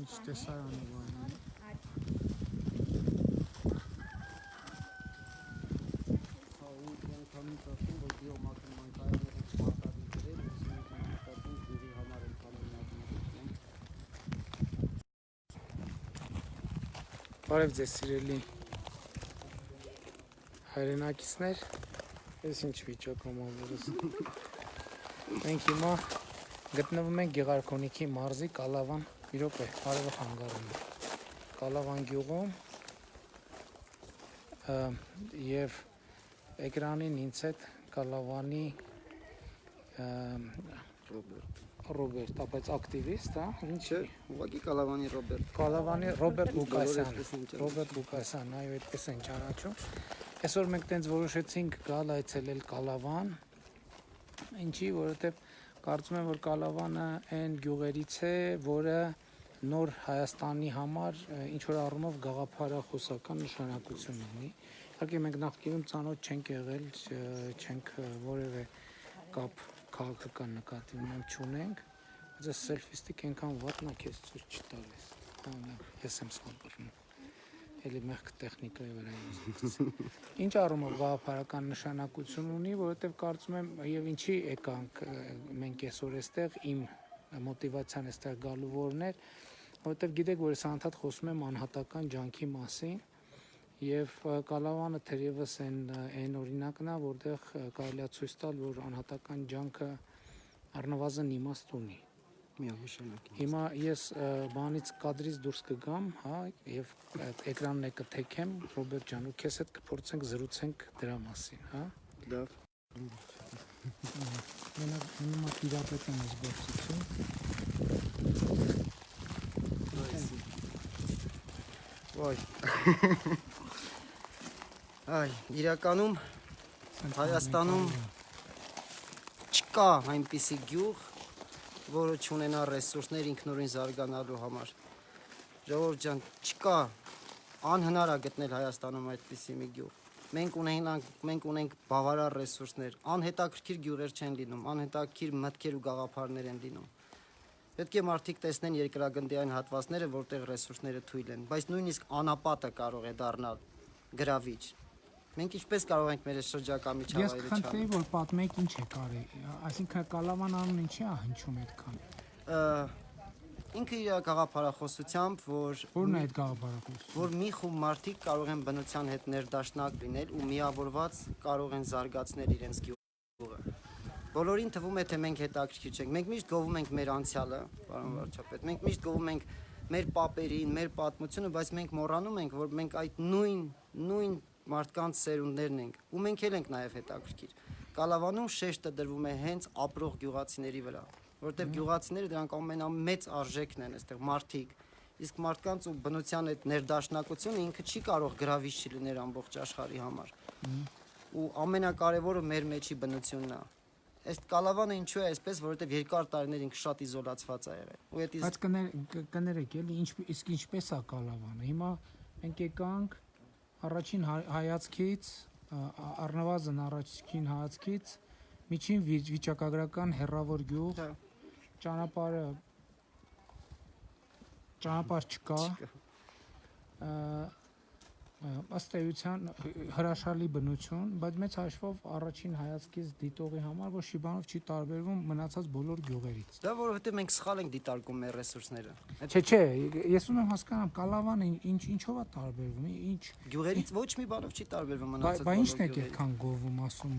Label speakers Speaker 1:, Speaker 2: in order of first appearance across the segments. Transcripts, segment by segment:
Speaker 1: ինչ տեսարանը բանը։
Speaker 2: Հա ու անգամին ծածկում որ բիոմասական կայանները մարտադի դրել, այսինքն համակարգում ջուրի համար են կանոնացում։
Speaker 1: Բարև ձեզ սիրելի հայրենակիցներ։ Ես ինչ վիճակում որս։ Մենք հիմա գտնվում ենք Գեղարքոնիքի մարզի Կալավան, մի րոպե, արևը խանգարում է։ Կալավան գյուղում եւ էկրանին ինձ հետ Կալավանի
Speaker 2: Ռոբերտ։
Speaker 1: Ռոբերտ, ապա ակտիվիստ, հա, ինչ
Speaker 2: Չէ, ուղղակի Կալավանի Ռոբերտ։
Speaker 1: Կալավանի Ռոբերտ Լուկասյան։ Ռոբերտ Լուկասյան, այո, այդպես են ճանաչում։ Այսօր մենք տենց որոշեցինք գալ այցելել Կալավան։ Ինչի, որովհետև կարծում եմ, որ Կալավանը այն գյուղերից է, որը նոր Հայաստանի համար ինչ որ առումով գաղափարախոսական նշանակություն ունի։ Իհարկե մենք նախկինում ծանոթ չենք եղել, չենք որևէ կապ քաղաքական նկատի ունեմ չունենք, բայց այս սելֆիստիկ այնքան վատնա քեզ ցույց չտալիս։ Ես եմ սխալվում։ Էլի մեղք տեխնիկայի վրա զգացել։ Ինչ առումով գաղափարական նշանակություն ունի, որովհետև կարծում եմ եւ ինչի եկանք մենք այսօր այստեղ իմ մոտիվացիան այստեղ գալու որն էր, որովհետև գիտեք, որ ես անդադ խոսում եմ անհատական ջանքի մասին եւ Կալավանը թերևս այն այն օրինակն է, որտեղ կարելի է ցույց տալ, որ անհատական ջանքը առնվազն իմաստ ունի։
Speaker 2: Միանշանակ։
Speaker 1: Հիմա ես բանից կադրից դուրս կգամ, հա, եւ այդ էկրանն է կթեքեմ, Ռոբերտ ջան, ու քեզ հետ կփորձենք զրուցենք դրա մասին, հա։
Speaker 2: Լավ։
Speaker 1: Մենակ հիմա տիրապետում ես գործիքին։
Speaker 2: Ոայ։ Այ, իրականում Հայաստանում չկա այնպիսի գյուղ, որը չունենա ռեսուրսներ ինքնուրույն զարգանալու համար։ Ժողովուրդ ջան, չկա անհնար է գտնել Հայաստանում այդպիսի մի գյուղ։ Մենք ունենք մենք ունենք բավարար ռեսուրսներ, անհետաքրքիր գյուղեր չեն լինում, անհետաքրքիր մտքեր ու գաղափարներ են լինում։ Պետք է մարդիկ տեսնեն երկրագնդի այն հատվածները, որտեղ ռեսուրսները թույլ են, բայց նույնիսկ անապատը կարող է դառնալ գրավիչ։ Մենք ինչպես կարող ենք մեր շրջակա
Speaker 1: Ես
Speaker 2: միջավայրը
Speaker 1: կխնդրեի,
Speaker 2: չանել։
Speaker 1: որ պատմեք ինչ է կարի, այսինքն Կալավան անուն ինչի է հնչում այդքան։
Speaker 2: Ինքը իր գաղափարախոսությամբ, որ
Speaker 1: Որն է այդ գաղափարակույս։
Speaker 2: որ մի խումբ մարդիկ կարող են բնության հետ ներդաշնակ լինել ու միավորված կարող են զարգացնել իրենց գյուղը։ Բոլորին թվում է, թե մենք հետաքրքիր չենք։ Մենք միշտ գովում ենք մեր անցյալը, պարոն վարչապետ։ Մենք միշտ գովում ենք մեր պապերին, մեր պատմությունը, բայց մենք մոռանում ենք, որ մենք այդ նույն նույն մարդկանց սերունդներն ենք ու մենք էլ ենք նաև հետաքրքիր։ Կալավանում շեշտը դրվում է հենց ապրող գյուղացիների վրա, որովհետև գյուղացիները դրանք ամենամեծ արժեքն են այստեղ մարդիկ իսկ մարդկանց ու բնության այդ ներդաշնակությունը ինքը չի կարող գրավիչ լինել ամբողջ աշխարհի համար։ Ու ամենակարևորը մեր մեջի բնությունն է։ Այս կալավանը ինչու է այսպես, որովհետև երկար տարիներ ինքը շատ իզոլացված է եղել։ Ու այդ
Speaker 1: Բայց կներեք էլի ինչ իսկ ինչպես է Կալավանը։ Հիմա մենք եկանք առաջին հայ- հայացքից առնվազն առաջին հայացքից միջին վի- վիճակագրական հերրավոր գյուղ ճանապարհը ճանապարհ չկա ըստ էության հրաշալի բնություն, բայց մեծ հաշվով առաջին հայացքից դիտողի համար ոչ մի բանով չի տարբերվում մնացած բոլոր գյուղերից։
Speaker 2: Դա որովհետև մենք սխալ ենք դիտարկում մեր ռեսուրսները։
Speaker 1: Չէ, չէ, ես ուզում եմ հասկանամ Կալավանը ինչ ինչով է տարբերվում, ինչ
Speaker 2: գյուղերից ոչ մի բանով չի տարբերվում մնացած
Speaker 1: բա ինչն է այդքան գովում ասում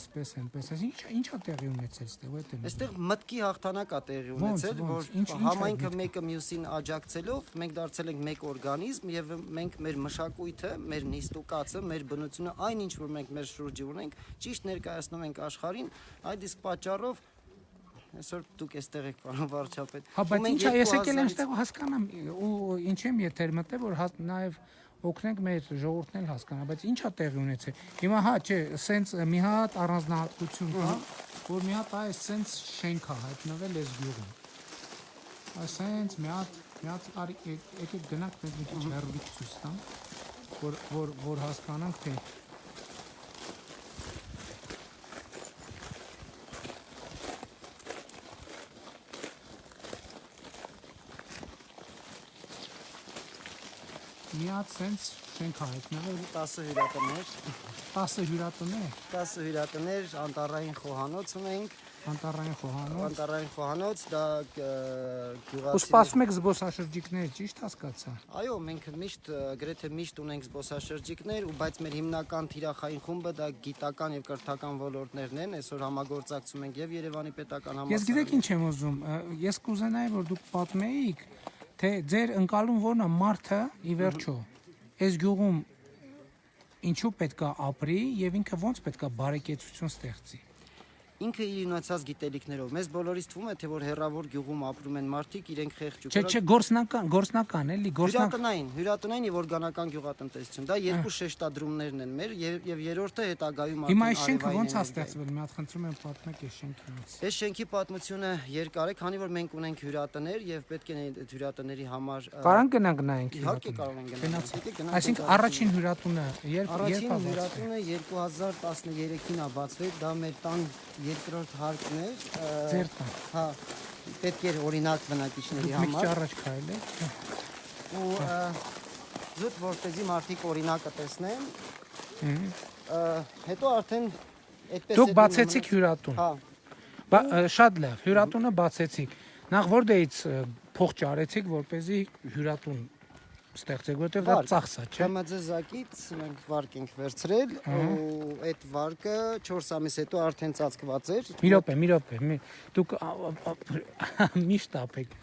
Speaker 1: այսպես այնպես, ինչ ինչա տեղի ունեցել ստեղ այդ եմ։
Speaker 2: Այստեղ մտքի հաղթանակ է տեղի ունեցել, որ համայնքը մեկը մյուսին աջակցելով մենք դարձել ենք մեկ օրգանիզմ եւ մենք մեր մշակույթը, մեր նիստուկացը, մեր բնությունը, այն ինչ որ մենք մեր շուրջը ունենք, ճիշտ ներկայացնում ենք աշխարհին, այդ իսկ պատճառով այսօր դուք էստեղ եք պարոն վարչապետ։
Speaker 1: Հա, բայց ինչա ես եկել եմ
Speaker 2: 2000-ից
Speaker 1: ստեղ հասկանամ ու ինչ եմ եթեր մտել որ նաև օգնենք մեր ժողովուրդն էլ հասկանա, բայց ինչա տեղի ունեցել։ Հիմա հա, չէ, սենց մի հատ առանձնահատկություն կա, որ մի հատ այս սենց շենք է հայտնվել այս գյուղում։ Ասենց մի հատ մի հատ արի եկ- եկեք գնանք մենք մի քիչ հեռվից ցույց տամ, որ որ որ հասկանանք թե միած sense շենք հայտնվել.
Speaker 2: 10 հյուրատներ
Speaker 1: 10 հյուրատներ
Speaker 2: 10 հյուրատներ անտարային խոհանոց ունենք
Speaker 1: անտառային խոհանոց
Speaker 2: անտառային խոհանոց, դա ը,
Speaker 1: ու
Speaker 2: գյուղացի
Speaker 1: սպասում եք զբոսաշրջիկներ ճիշտ հասկացա
Speaker 2: Այո, մենք միշտ գրեթե միշտ ունենք զբոսաշրջիկներ, ու բայց մեր հիմնական թիրախային խումբը դա գիտական եւ կրթական ոլորտներն են։ Այսօր համագործակցում ենք եւ Երևանի պետական
Speaker 1: Ես գիտեք ինչ եմ ուզում, ես կուզենայի որ դուք պատմեիք, թե ձեր ընկալում որն է մարդը ի վերջո այս գյուղում ինչու պետքա ապրի եւ ինքը ոնց պետքա բարեկեցություն ստեղծի։
Speaker 2: Ինքը իր ունեցած գիտելիքներով մեզ բոլորիս թվում է թե որ հերավոր գյուղում ապրում են մարդիկ, իրենք խեղճ ու
Speaker 1: Չէ, չէ, գործնական, գործնական էլի, գործնական։
Speaker 2: Հյուրատնային, հյուրատնային եւ օրգանական գյուղատնտեսություն։ Դա երկու շեշտադրումներն են մեր եւ եւ երրորդը հետագայում
Speaker 1: Հիմա
Speaker 2: արդեն
Speaker 1: այս շենքը ոնց է ստեղծվել, մի հատ խնդրում եմ պատմեք այս շենքի մաս։
Speaker 2: Այս շենքի պատմությունը երկար է, քանի որ մենք ունենք հյուրատներ եւ պետք է այդ հյուրատների համար
Speaker 1: Կարան գնանք նայենք։
Speaker 2: Իհարկե կարող են գնալ։
Speaker 1: Այսինքն առաջին հյուրատունը երբ
Speaker 2: Առաջին
Speaker 1: երբ բացվել։
Speaker 2: հյուրատունը 2013-ին է բացվել, դա մեր տան երկրորդ հարկն էր։ ը,
Speaker 1: Ձեր տան։
Speaker 2: Հա, պետք էր օրինակ բնակիչների
Speaker 1: Դուք մի քիչ
Speaker 2: համար
Speaker 1: առաջ քայլեք։
Speaker 2: ու ը, զուտ որպեսզի մարդիկ օրինակը տեսնեն։ Հետո արդեն այդպես
Speaker 1: Դուք բացեցիք հյուրատուն։
Speaker 2: Հա,
Speaker 1: շատ լավ, հյուրատունը բացեցիք։ Նախ որտեղից փող ճարեցիք, որ เป զի հյուրատուն ստեղծեք, որտեղ դա ծախսա, չէ։
Speaker 2: ԲՄԶ-ակից մենք վարկ ենք վերցրել ու այդ վարկը 4 ամիս հետո արդեն ծածկված էր։
Speaker 1: Մի րոպե, մի րոպե, դուք միշտ ապեք։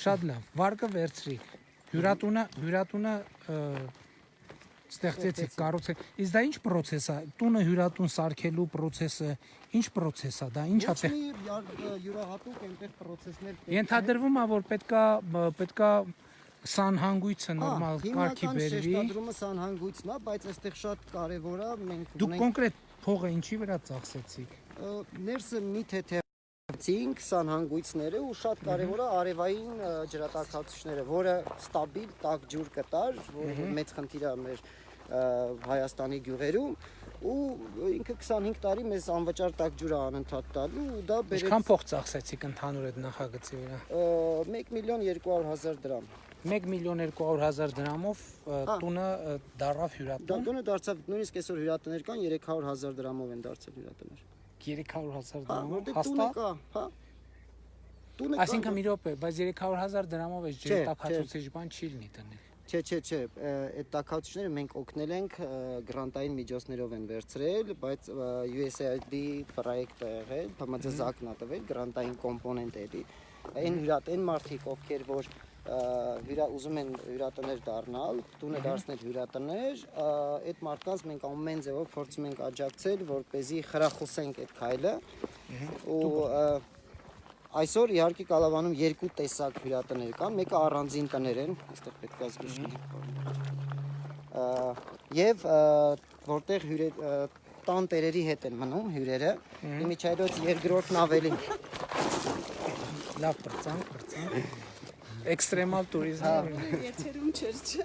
Speaker 1: Շատ լավ, վարկը վերցրիք։ Հյուրատունը, հյուրատունը ը, ստեղծեցիք, կառուցեք։ Իսկ դա ինչ process է։ Տունը հյուրատուն սարքելու process-ը, ինչ process է դա, ինչ է
Speaker 2: Ոչ մի յուրահատուկ այնտեղ process-ներ պետք է-
Speaker 1: Ենթադրվում է, որ պետքա պետքա սանհանգույցը
Speaker 2: Հա,
Speaker 1: նորմալ կարգի բերվի։
Speaker 2: շեշտադրումը սանհանգույցն է, բայց այստեղ շատ կարևոր է մենք
Speaker 1: Դուք կոնկրետ փողը ինչի վրա ծախսեցիք։
Speaker 2: ներսը մի թեթևացինք սանհանգույցները ու շատ կարևոր է արևային ջրատաքացուցիչները, որը ստաբիլ տաք ջուր կտար, որը մեծ խնդիր է մեր Հայաստանի գյուղերում ու ինքը 25 տարի մեզ անվճար տաք ջուր անընդհատ տալու ու դա բերեց
Speaker 1: Ինչքան փող ծախսեցիք ընդհանուր այդ նախագծի վրա։
Speaker 2: ը, 1 միլիոն 200 հազար դրամ։
Speaker 1: 1 միլիոն 200 հազար դրամով տունը դարավ
Speaker 2: Դա
Speaker 1: հյուրատուն
Speaker 2: տոնը դարձավ նույնիսկ այսօր հյուրատներ կան 300 հազար դրամով են դարձել հյուրատներ։
Speaker 1: 300 հազար
Speaker 2: Հա,
Speaker 1: դրամով
Speaker 2: տունը
Speaker 1: հաստատ։
Speaker 2: հա։ Տունը կա,
Speaker 1: Այսինքն մի րոպե, բայց 300 հազար դրամով այս
Speaker 2: Չէ,
Speaker 1: ջրտակացուցիչ բան չի լինի տնել։
Speaker 2: Չէ, չէ, չէ, այդ տակացությունները մենք օգնել ենք գրանտային միջոցներով են վերցրել, բայց USAID պրոյեկտ է եղել, ԲՄԶ-ակն է տվել, գրանտային կոմպոնենտ է էլի։ Այն հյուրատ, այն մարդիկ, ովքեր որ հյուրա ուզում են հյուրատներ դառնալ, տունը դարձնել հյուրատներ, այդ մարդկանց մենք ամեն ձևով փորձում ենք աջակցել, որ เป զի խրախուսենք այդ քայլը։ Ու Այսօր իհարկե Կալավանում երկու տեսակ հյուրատներ կան, մեկը առանձին տներ են, այստեղ պետք է զգուշի։ Եվ որտեղ հյուրե ը, տան տերերի հետ են մնում հյուրերը, իմիջայլոց երկրորդն ավելի
Speaker 1: Լավ բրծանք, բրծանք։ Էքստրեմալ տուրիզմ։
Speaker 3: Եթերում չէր, չէ։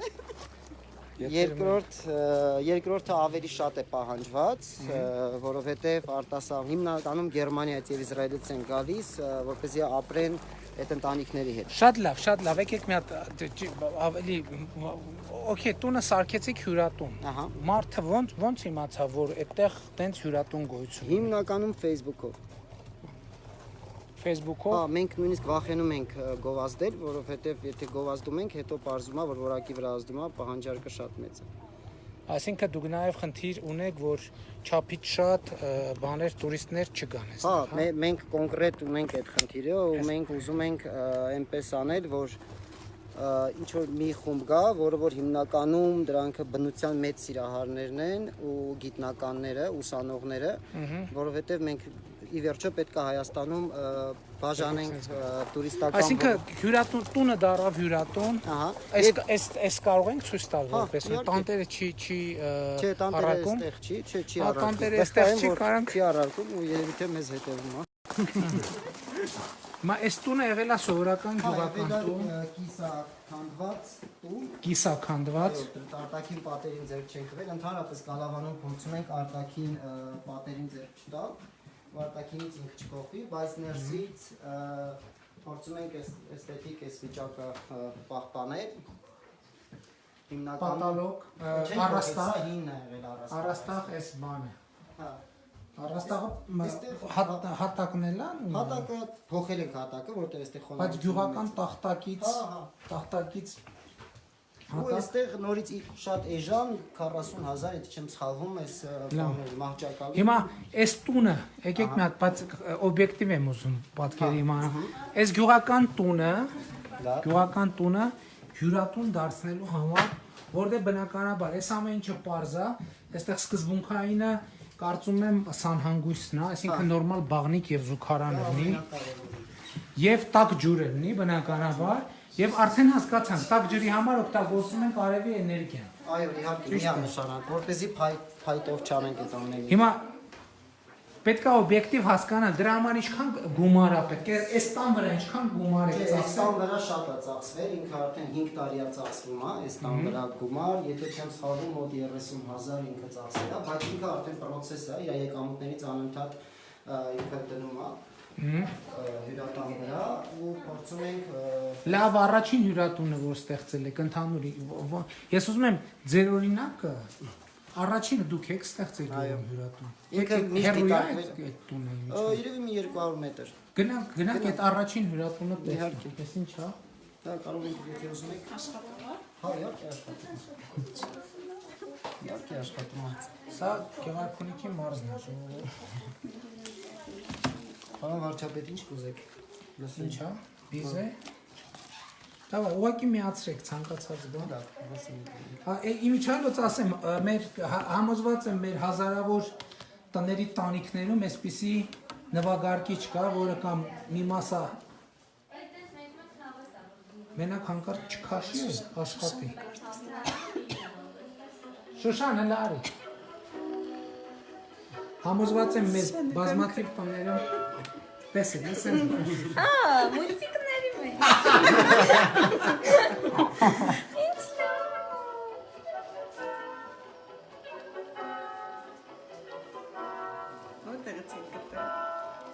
Speaker 2: երկրորդ երկրորդը ավելի շատ է պահանջված, որովհետև արտասահ հիմնականում Գերմանիայից եւ Իսրայելից են գալիս, որպեսզի ապրեն այդ ընտանիքների հետ։
Speaker 1: Շատ լավ, շատ լավ։ Եկեք մի հատ ավելի Okay, տունը սարքեցիք հյուրատուն։
Speaker 2: Ահա։
Speaker 1: Մարդը ոնց ոնց իմացա, որ այդտեղ տենց հյուրատուն գոյություն ունի։
Speaker 2: Հիմնականում Facebook-ով։
Speaker 1: Facebook-ով
Speaker 2: Հա, մենք նույնիսկ վախենում ենք գովազդել, որովհետև եթե գովազդում ենք, հետո parzuma, որ որակի վրա ազդում է, պահանջարկը շատ մեծ է։
Speaker 1: Այսինքն դուք նաև խնդիր ունեք, որ չափից շատ բաներ տուրիստներ չգան այստեղ, հա։
Speaker 2: մե- մենք կոնկրետ ունենք այդ խնդիրը ու մենք ուզում ենք այնպես անել, որ ինչ որ մի խումբ գա, որը որ հիմնականում դրանքը բնության մեծ սիրահարներն են ու գիտնականները, ուսանողները, որովհետև մենք ի վերջո պետք է Հայաստանում բաժանենք տուրիստական
Speaker 1: Այսինքն հյուրատուն տունը դարավ հյուրատուն։
Speaker 2: Ահա։
Speaker 1: Այս այս այս կարող ենք ցույց տալ
Speaker 2: Հա,
Speaker 1: որպես տանտերը չի չի ը,
Speaker 2: Չէ, տանտերը
Speaker 1: առարկում։
Speaker 2: այստեղ չի, չէ, չի
Speaker 1: Հա,
Speaker 2: առարկում։
Speaker 1: տանտերը այստեղ չի, կարանք-
Speaker 2: Չի առարկում ու երևի թե մեզ հետևում է։
Speaker 1: Մա այս տունը եղել է սովորական
Speaker 2: Հա,
Speaker 1: գյուղական տուն,
Speaker 2: կիսա քանդված տուն։
Speaker 1: կիսաքանդված։
Speaker 2: Արտակին պատերին ձեր չենք տվել, ընդհանրապես Գալավանում փորձում ենք արտակին ը, պատերին ձեր չտալ, ու արտակինից ինքը չփոխվի, բայց ներսից փորձում ենք այս էսթետիկ այս վիճակը պահպանել։ հիմնականում
Speaker 1: Պատալոկ,
Speaker 2: Չենք
Speaker 1: առաստաղ,
Speaker 2: հինն է եղել առաստաղ։
Speaker 1: առաստաղ էս բանը։
Speaker 2: Հա։
Speaker 1: Առաստաղը
Speaker 2: Այստեղ-
Speaker 1: հատ- հատակն էլ է։
Speaker 2: Հատակը փոխել ենք հատակը, որտեղ այստեղ խոնավ։
Speaker 1: Բայց գյուղական տախտակից,
Speaker 2: Հա, հա։
Speaker 1: տախտակից
Speaker 2: Ու այստեղ նորից շատ էժան 40000, եթե չեմ սխալվում, բաները մահճակալի։
Speaker 1: Հիմա այս տունը, եկեք մի հատ, բայց օբյեկտիվ եմ ուզում պատկերի իմանալ։ Այս գյուղական տունը, գյուղական տունը հյուրատուն դարձնելու համար, որտեղ բնականաբար այս ամեն ինչը parza, այստեղ սկզբունքայինը կարծում եմ սանհանգույցն է, այսինքն նորմալ բաղնիկ եւ զուգարան լինի, եւ տաք ջուր լինի բնականաբար, եւ արդեն հասկացանք, տաք ջրի համար օգտագործում են արևի էներգիան։
Speaker 2: Այո, իհարկե, միանշանակ, որպեսզի փայտ փայտով չանենք այդ ամենը։
Speaker 1: Հիմա պետք է օբյեկտիվ հասկանալ դրա համար ինչքան գումար է պետք այս տան վրա ինչքան գումար է
Speaker 2: Այս
Speaker 1: ծախսել
Speaker 2: տան վրա շատ է ծախսվել, ինքը արդեն 5 տարի է ծախսվում, հա, այս տան վրա գումար, եթե չեմ սխալվում, մոտ 30000 ինքը ծախսել է, բայց ինքը արդեն process է, իր եկամուտներից անընդհատ ինքը դնում է հյուրատան վրա ու փորձում ենք
Speaker 1: լավ առաջին հյուրատունը որ ստեղծել եք ընդհանուր ո- ո- ես ուզում եմ ձեր օրինակը առաջինը դուք եք ստեղծել հյուրատուն
Speaker 2: Ինքը միշտ
Speaker 1: է
Speaker 2: դիտարկվել-
Speaker 1: այդ- այդ տունը
Speaker 2: երևի մի 200 մետր։
Speaker 1: գնանք գնանք այդ առաջին հյուրատունը տեսնենք ես ինչ հա
Speaker 2: Դա կարող ենք եթե ուզում եք աշխատանք։ Հա, իհարկե աշխատում։ Իհարկե աշխատում է։
Speaker 1: սա Գեղարքունիքի մարզն է ժողովուրդ
Speaker 2: Պարոն վարչապետ, ինչ կուզեք։
Speaker 1: ինչ հա բիզե Դավա ուղակի միացրեք ցանկացած բան
Speaker 2: լսում եք։
Speaker 1: Հա, է- իմիջիալոց ասեմ, մեր հա- համոզված եմ մեր հազարավոր տների տանիքներում այսպիսի նվագարկիչ կա, որը կամ մի մասա մենակ հանկարծ չքաշի է, աշխատի։ Շուշան հələ արի։ Համոզված եմ մեր բազմաթիվ տներում տեսեք, ասեմ։
Speaker 3: Ա, մուլտիկների մեջ։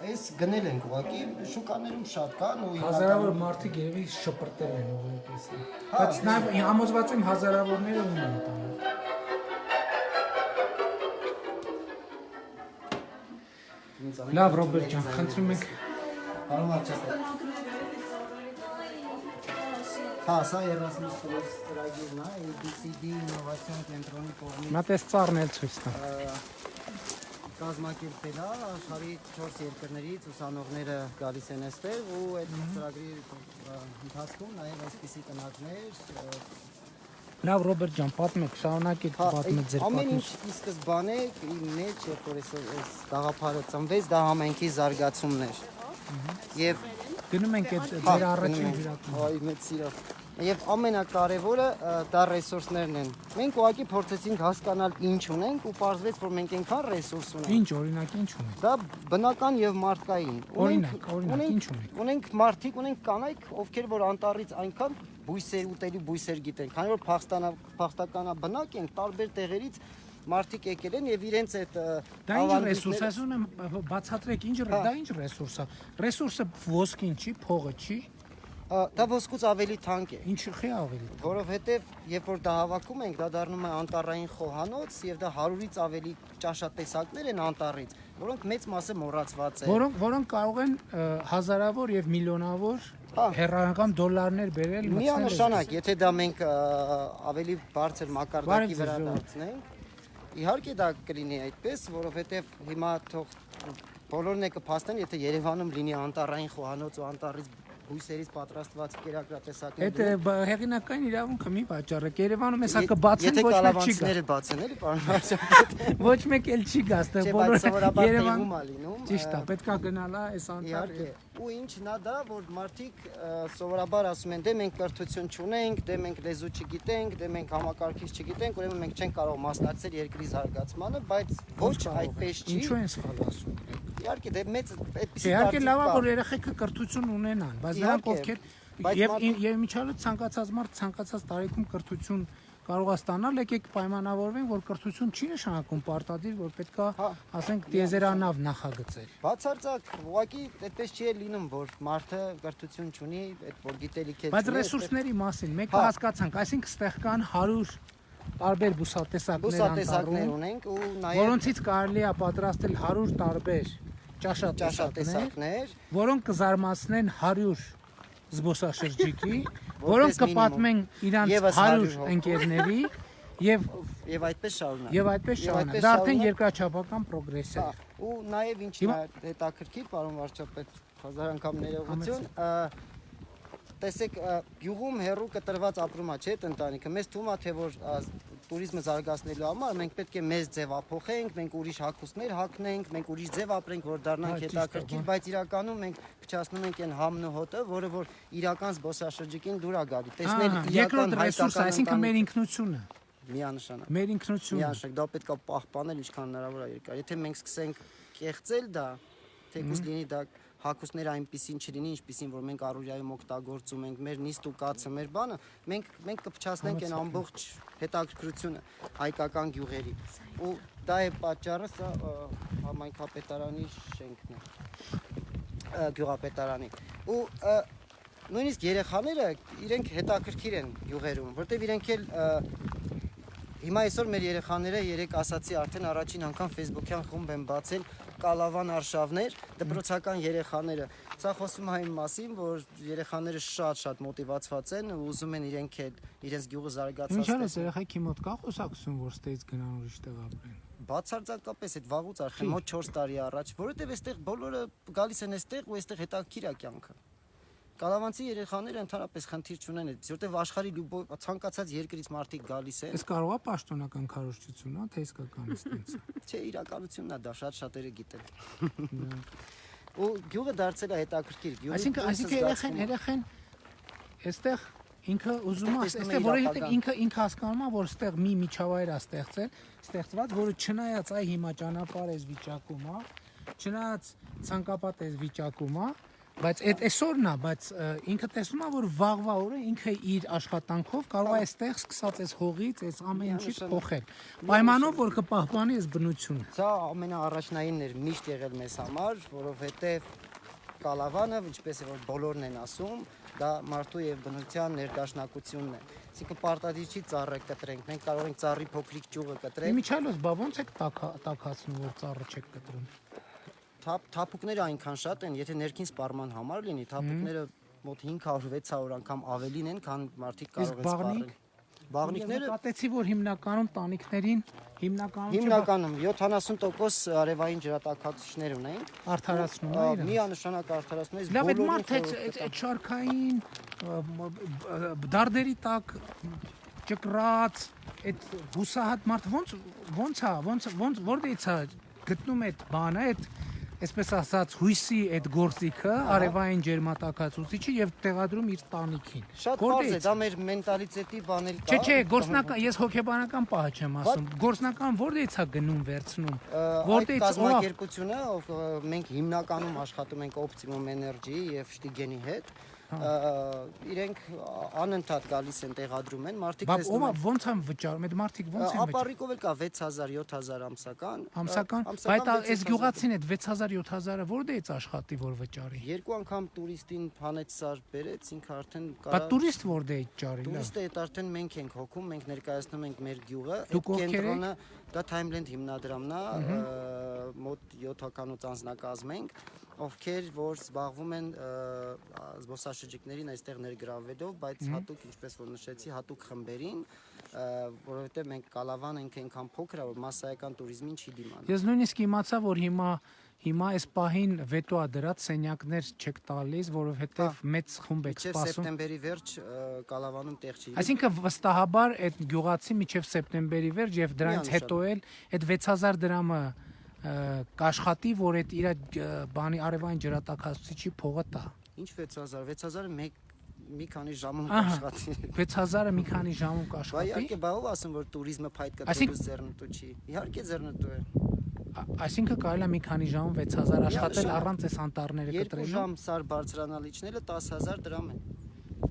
Speaker 2: Այս գնել ենք ուղակի շուկաներում շատ կան ու
Speaker 1: Հազարավոր մարդիկ երևի շպրտել են ուղղակի։ Բայց նաև համոզված եմ հազարավորները ունեն տանը։
Speaker 2: հիմնականում
Speaker 1: Լավ, Ռոբերտ ջան, խնդրում ենք
Speaker 2: Պարոն վարչապետ։ Հա, սա 30 սրոց ծրագիրն է, ABCD ինովացիոն կենտրոնի կողմից
Speaker 1: մատես ծառնել ցույց տա։
Speaker 2: կազմակերպել է աշխարհի 4 երկրներից ուսանողները գալիս են այստեղ ու այդ ծրագրի ընթացքում նաև այսպիսի տնակներ
Speaker 1: Լավ, Ռոբերտ ջան, պատմեք, շարունակեք
Speaker 2: Հա,
Speaker 1: պատմել ձեր
Speaker 2: ամեն ինչ
Speaker 1: պատմությունը։
Speaker 2: ի սկզբանե իր մեջ երբ որ այս գաղափարը ծնվեց, դա համենքի զարգացումն էր։ Եվ
Speaker 1: Գնում ենք այդ
Speaker 2: հա,
Speaker 1: ձեր առաջին հյուրատուն։
Speaker 2: Այ մեծ սիրով։ Եվ ամենակարևորը դա ռեսուրսներն են։ Մենք ուղղակի փորձեցինք հասկանալ ինչ ունենք ու պարզվեց, որ մենք այնքան ռեսուրս ունենք։
Speaker 1: Ինչ օրինակ ինչ ունեք։
Speaker 2: Դա բնական եւ մարդկային։
Speaker 1: Օրինակ, օրինակ, ինչ ունենք։
Speaker 2: Ունենք մարդիկ, ունենք կանայք, ովքեր որ անտառից այնքան բույսեր ուտելի բույսեր գիտեն, քանի որ փախստանա փախստականա բնակ են տարբեր տեղերից մարդիկ եկել են եւ իրենց այդ
Speaker 1: Դա ինչ ռեսուրս է, ասում բացատրեք, ինչ
Speaker 2: Հա։
Speaker 1: դա ինչ ռեսուրս է։ Ռեսուրսը ոսկին չի, փողը չի,
Speaker 2: դա ոսկուց ավելի թանկ է,
Speaker 1: ինչի ավելի։
Speaker 2: որովհետեւ երբ որ դա հավաքում ենք, դա դառնում է անտառային խոհանոց եւ դա 100-ից ավելի ճաշատեսակներ են անտառից, որոնք մեծ մասը մոռացված են։
Speaker 1: Որոնք որոնք կարող են հազարավոր եւ միլիոնավոր
Speaker 2: Հա։
Speaker 1: հերարական դոլարներ բերել
Speaker 2: Միանշանակ, եթե դա մենք ավելի բարձր մակարդակի վրա դարձնենք, իհարկե դա կլինի այդպես, որովհետև հիմա թող բոլորն է կփաստեն, եթե Երևանում լինի անտառային խոհանոց ու անտառից բույսերից պատրաստված կերակրատեսակներ։
Speaker 1: Այդ հեղինակային իրավունքը մի վաճառեք։ Երևանում հեսա
Speaker 2: Ե-
Speaker 1: կբացեն
Speaker 2: Եթե
Speaker 1: ոչ մեկ չի գա։
Speaker 2: կալավանցիները բացեն, էլի, պարոն վարչապետ։
Speaker 1: Ոչ մեկ էլ չի գա, ստեղ
Speaker 2: Չէ, բայց սովորաբար
Speaker 1: Երևան
Speaker 2: տեղում է լինում։
Speaker 1: Ճիշտ է, պետքա գնալա այս անտառ։
Speaker 2: Իհարկե։ Ու ինչն է դա, որ մարդիկ սովորաբար ասում են, դե մենք կրթություն չունենք, դե մենք լեզու չգիտենք, դե մենք համակարգիչ չգիտենք, ուրեմն մենք չենք կարող մասնակցել երկրի զարգացմանը, բայց ոչ այդպես չի։
Speaker 1: Ինչու են սխալ ասում։
Speaker 2: Իհարկե, դե մեծ այդպեսի
Speaker 1: Իհարկե լավ է որ երեխեքը կրթություն ունենան, բայց նրանք ովքեր եւ եւ միջալը ցանկացած մարդ ցանկացած տարիքում կրթություն կարող է ստանալ, եկեք պայմանավորվենք, որ կրթություն չի նշանակում պարտադիր, որ պետքա,
Speaker 2: Հա։
Speaker 1: ասենք, տիեզերանավ նախագծել։
Speaker 2: Բացարձակ, ուղղակի այդպես չի լինում, որ մարդը կրթություն ունի, այդ որ գիտելիք էլ
Speaker 1: Բայց
Speaker 2: չունի,
Speaker 1: ռեսուրսների մասին մեկը
Speaker 2: Հա։
Speaker 1: հասկացանք, այսինքն ստեղ կան 100 տարբեր բուսատեսակներ
Speaker 2: բուսատեսակներ ունենք ու նաև
Speaker 1: որոնցից կարելի է պատրաստել 100 տարբեր ճաշատեսակներ, որոնք կզարմացնեն 100 զբոսաշրջիկի, որոնք կպատմեն իրանց
Speaker 2: Եվս
Speaker 1: 100
Speaker 2: 100 հոգու։
Speaker 1: ընկերների եւ
Speaker 2: եւ այդպես շարունակ։
Speaker 1: եւ այդպես
Speaker 2: Եվ
Speaker 1: շարունակ։ Դա արդեն երկրաչափական պրոգրես է։
Speaker 2: ու նաև ինչ
Speaker 1: Հիմա-
Speaker 2: նա հետաքրքիր, պարոն վարչապետ, հազար անգամ ներողություն, տեսեք, գյուղում հերու կտրված ապրումա չէ այդ ընտանիքը։ Մեզ թվում է թե որ տուրիզմը զարգացնելու համար մենք պետք է մեզ ձևափոխենք, մենք ուրիշ հակոստներ հակնենք, մենք ուրիշ ձև ապրենք, որ
Speaker 1: Հա,
Speaker 2: դառնանք
Speaker 1: է,
Speaker 2: հետաքրքիր,
Speaker 1: բան։
Speaker 2: բայց իրականում մենք փչացնում ենք այն համն ու հոտը, որը որ իրական զբոսաշրջիկին դուր է գալի։ Տեսնել
Speaker 1: Ահա,
Speaker 2: իրական հայկական
Speaker 1: այսինքն մեր ինքնությունը,
Speaker 2: միանշանակ։
Speaker 1: մեր ինքնությունը։
Speaker 2: Միանշանակ դա պետք է պահպանել ինչքան հնարավոր է երկար։ Եթե մենք սկսենք կեղծել դա, թեկուզ լինի դա հակուսները այնպեսին չլինի, ինչպեսին որ մենք առօրյայում օգտագործում ենք, մեր նիստ ու կացը, մեր բանը, մենք մենք կփչացնենք այն ամբողջ հետաքրքրությունը հայկական գյուղերի։ Ու դա է պատճառը, սա համայնքապետարանի շենքն է։ Գյուղապետարանի։ Ու նույնիսկ երեխաները իրենք հետաքրքիր են գյուղերում, որտեվ իրենք էլ Հիմա այսօր մեր երեխաները երեք ասացի արդեն առաջին անգամ Facebook-յան խումբ են բացել կալավան արշավներ, դպրոցական երեխաները։ Սա խոսում է այն մասին, որ երեխաները շատ-շատ մոտիվացված են ու ուզում են իրենք էլ իրենց գյուղը զարգացած
Speaker 1: Ինչա՞ է երեխայի մոտ կա խոսակցություն, որ ստեյց գնան ուրիշ տեղ ապրեն։
Speaker 2: Բացարձակապես այդ վաղուց արդեն
Speaker 1: Խի։
Speaker 2: մոտ 4 տարի առաջ, որովհետև այստեղ բոլորը գալիս են այստեղ ու այստեղ հետաքրքիր է կյանքը։ Կալավանցի երեխաները ընդհանրապես խնդիր չունեն այդ, որովհետև աշխարհի լյուբո- ցանկացած երկրից մարդիկ գալիս են։
Speaker 1: Այս կարող է պաշտոնական քարոշչություն, հա, թե իսկական է ստենց։
Speaker 2: Չէ, իրականությունն է դա, շատ շատերը գիտեն։ Ու գյուղը դարձել է հետաքրքիր։ Գյուղի
Speaker 1: Այսինքն, այսինքն
Speaker 2: է։
Speaker 1: երեխեն այստեղ ինքը ուզում է,
Speaker 2: է
Speaker 1: այստեղ որովհետև ինքը ինքը հասկանում է, որ այստեղ մի միջավայր է ստեղծել, ստեղծված, որը չնայած այ հիմա ճանապարհ էս վիճակում է, չնայած ցանկապատ էս վիճակում է, բայց այդ այսօրն է, բայց ինքը տեսնում է, որ վաղվա օրը ինքը իր աշխատանքով կարող է այստեղ սկսած այս հողից, այս ամեն ինչից փոխել։ Պայմանով որ կպահպանի այս բնությունը։
Speaker 2: Սա ամենաառաջնայինն էր միշտ եղել մեզ համար, որովհետև կալավանը, ինչպես որ բոլորն են ասում, դա մարդու եւ բնության ներդաշնակությունն է։ Այսինքն պարտադիր չի ծառը կտրենք, մենք կարող ենք ծառի փոքրիկ ճյուղը կտրենք,
Speaker 1: Իմիջալոս, բա ոնց եք տակա- տակացնում, որ ծառը չեք կտրում։
Speaker 2: թափ թափուկները այնքան շատ են, եթե ներքին սպառման համար լինի, թափուկները մոտ 500-600 անգամ ավելին են, քան մարդիկ կարող են սպառել։ Բաղնիկները
Speaker 1: Կատեցի, որ հիմնականում տանիքներին հիմնականում
Speaker 2: Հիմնականում 70% արևային ջրատաքացիչներ ունեն։
Speaker 1: արդարացնում է իրեն։
Speaker 2: Միանշանակ արդարացնում է
Speaker 1: Լավ, այդ մարդ այդ շարքային դարդերի տակ ճկրած այդ հուսահատ մարդ ոնց ոնց է ոնց ոնց որտեղից է գտնում այդ բանը այդ այսպես ասած հույսի այդ գործիքը արևային ջերմատակացուցիչը եւ տեղադրում իր տանիքին
Speaker 2: Շատ բարձ է, դա մեր մենտալիտետի բան էլ կա։
Speaker 1: Չէ, չէ, գործնական, ես հոգեբանական պահը չեմ ասում։ Գործնական որտեղից է գնում վերցնում։
Speaker 2: Որտե
Speaker 1: Որտեղից ով
Speaker 2: կազմակերպությունը, մենք հիմնականում աշխատում ենք Optimum Energy եւ Շտիգենի հետ,
Speaker 1: Հա։
Speaker 2: իրենք անընդհատ գալիս են տեղադրում են, մարդիկ տեսնում են։
Speaker 1: ոնց են վճարում, այդ մարդիկ ոնց են վճարում։
Speaker 2: Ապարիկով էլ կա 6000, 7000 ամսական։
Speaker 1: Ամսական, բայց այս
Speaker 2: 6,000
Speaker 1: գյուղացին այդ 6000-7000-ը որտեղից աշխատի որ վճարի։
Speaker 2: Երկու անգամ տուրիստին հանեց սար բերեց, ինքը արդեն
Speaker 1: Բա տուրիստ որտեղից ճարի լավ։
Speaker 2: Տուրիստը այդ արդեն մենք ենք հոգում, մենք ներկայացնում ենք մեր գյուղը, կենտրոնը դա Timeland հիմնադրամն է, մոտ 7-ականոց անձնակազմ ենք, ովքեր որ զբաղվում են զբոսաշրջիկներին այստեղ ներգրավվելով, բայց հատուկ, ինչպես որ նշեցի, հատուկ խմբերին, որովհետև մենք Կալավան ենք այնքան փոքր, որ massայական туриզմին չի դիմանում։
Speaker 1: Ես նույնիսկ իմացա, որ հիմա Հիմա այս պահին վետո ադրած սենյակներ չեք տալիս, որովհետև հա։ մեծ խումբ եք սպասում։ Մինչև
Speaker 2: սեպտեմբերի վերջ Կալավանում տեղ չի։
Speaker 1: Այսինքն վստահաբար այդ գյուղացի մինչև սեպտեմբերի վերջ եւ դրանից հետո էլ այդ 6000 դրամը կաշխատի, որ այդ իր բանի արևային ջրատակացուցիչի փողը տա։
Speaker 2: Ինչ 6000, 6000-ը մեկ մի քանի ժամում կաշխատի։
Speaker 1: 6000-ը մի քանի ժամում կաշխատի։
Speaker 2: Բայց իհարկե բաղով ասեմ, որ ቱրիզմը փայտ
Speaker 1: կա,
Speaker 2: դուրս ձեռնտու չի։ Իհարկե ձեռնտու է։
Speaker 1: Այսինքն կարելի է մի քանի ժամում 6000 աշխատել առանց այս անտառները կտրելու։ Երկու
Speaker 2: ժամ սար բարձրանալիչները 10000 դրամ են։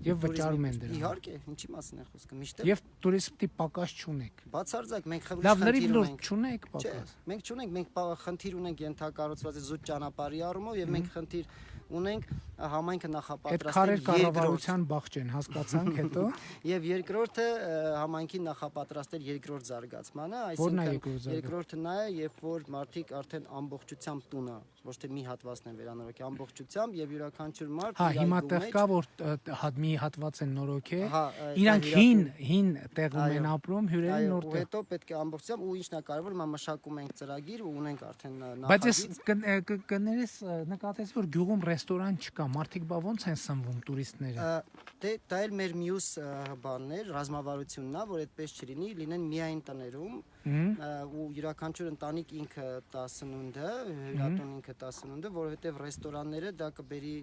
Speaker 1: Եվ վճարում են
Speaker 2: Տուրիզմի-
Speaker 1: դրան։
Speaker 2: Իհարկե, ինչի մասին է խոսքը։ Միշտ
Speaker 1: Եվ տուրիստի պակաս չունեք։
Speaker 2: բացարձակ մենք խնդիր
Speaker 1: Լավ, լրիվ
Speaker 2: խնդիր
Speaker 1: լուրջ
Speaker 2: ունենք։
Speaker 1: չունեք
Speaker 2: Չէ,
Speaker 1: պակաս։
Speaker 2: մենք չունենք, մենք խնդիր ունենք ենթակառուցված է զուտ ճանապարհի առումով եւ մենք խնդիր ունենք համայնքը նախապատրաստել երկրորդ
Speaker 1: կառավարության բախջ են, հասկացանք հետո։
Speaker 2: եւ երկրորդը ա, համայնքին նախապատրաստել երկրորդ զարգացմանը, այսինքն երկրորդը նա է, երբ որ մարդիկ արդեն ամբողջությամբ տունը, ոչ թե մի հատվածն են վերանորոգի, ամբողջությամբ եւ յուրաքանչյուր մարդ
Speaker 1: Հա, հիմա տեղ կա որ մի հատված են նորոգե։
Speaker 2: Հա,
Speaker 1: Իրանք հին հին տեղում են ապրում, հյուրերը
Speaker 2: Այո,
Speaker 1: նոր տեղ։
Speaker 2: հետո պետք է ամբողջությամբ ու ինչն է կարևոր, հիմա մշակում ենք ծրագիր ու ունենք արդեն ա,
Speaker 1: Բայց ես
Speaker 2: նախագիծ։
Speaker 1: կներես ը, նկատես որ գյուղում ռեստորան չկա, մարդիկ բա ոնց են սնվում տուրիստները։
Speaker 2: Դե դա էլ մեր մյուս բանն էր, ռազմավարությունն է, որ այդպես չլինի, լինեն միայն տներում ու յուրաքանչյուր ընտանիք ինքը տա սնունդը, հյուրատուն ինքը տա սնունդը, որովհետև ռեստորանները դա կբերի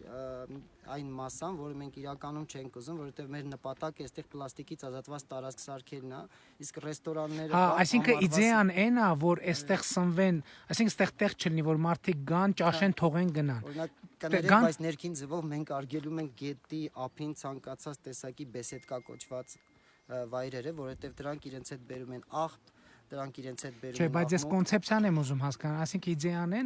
Speaker 2: այն մասան, որը մենք իրականում չենք ուզում, որովհետև մեր նպատակը այստեղ պլաստիկից ազատված տարածք սարքելն է, իսկ ռեստորանները
Speaker 1: Հա, այսինքն իդեան այն է, որ այստեղ սնվեն, այսինքն այստեղ տեղ չլինի, որ մարդիկ գան, ճաշեն, թողեն գնան։
Speaker 2: Օրինակ կներեք, բայց ներքին ձևով մենք արգելում ենք գետի ափին ցանկացած տեսակի բեսեդկա կոչված վայրերը, որովհետև դրանք իրենց հետ բերում են աղբ, դրանք իրենց հետ բերում
Speaker 1: Չէ, բայց ես կոնցեպցիան եմ ուզում հասկանալ, այսինքն իդեան է,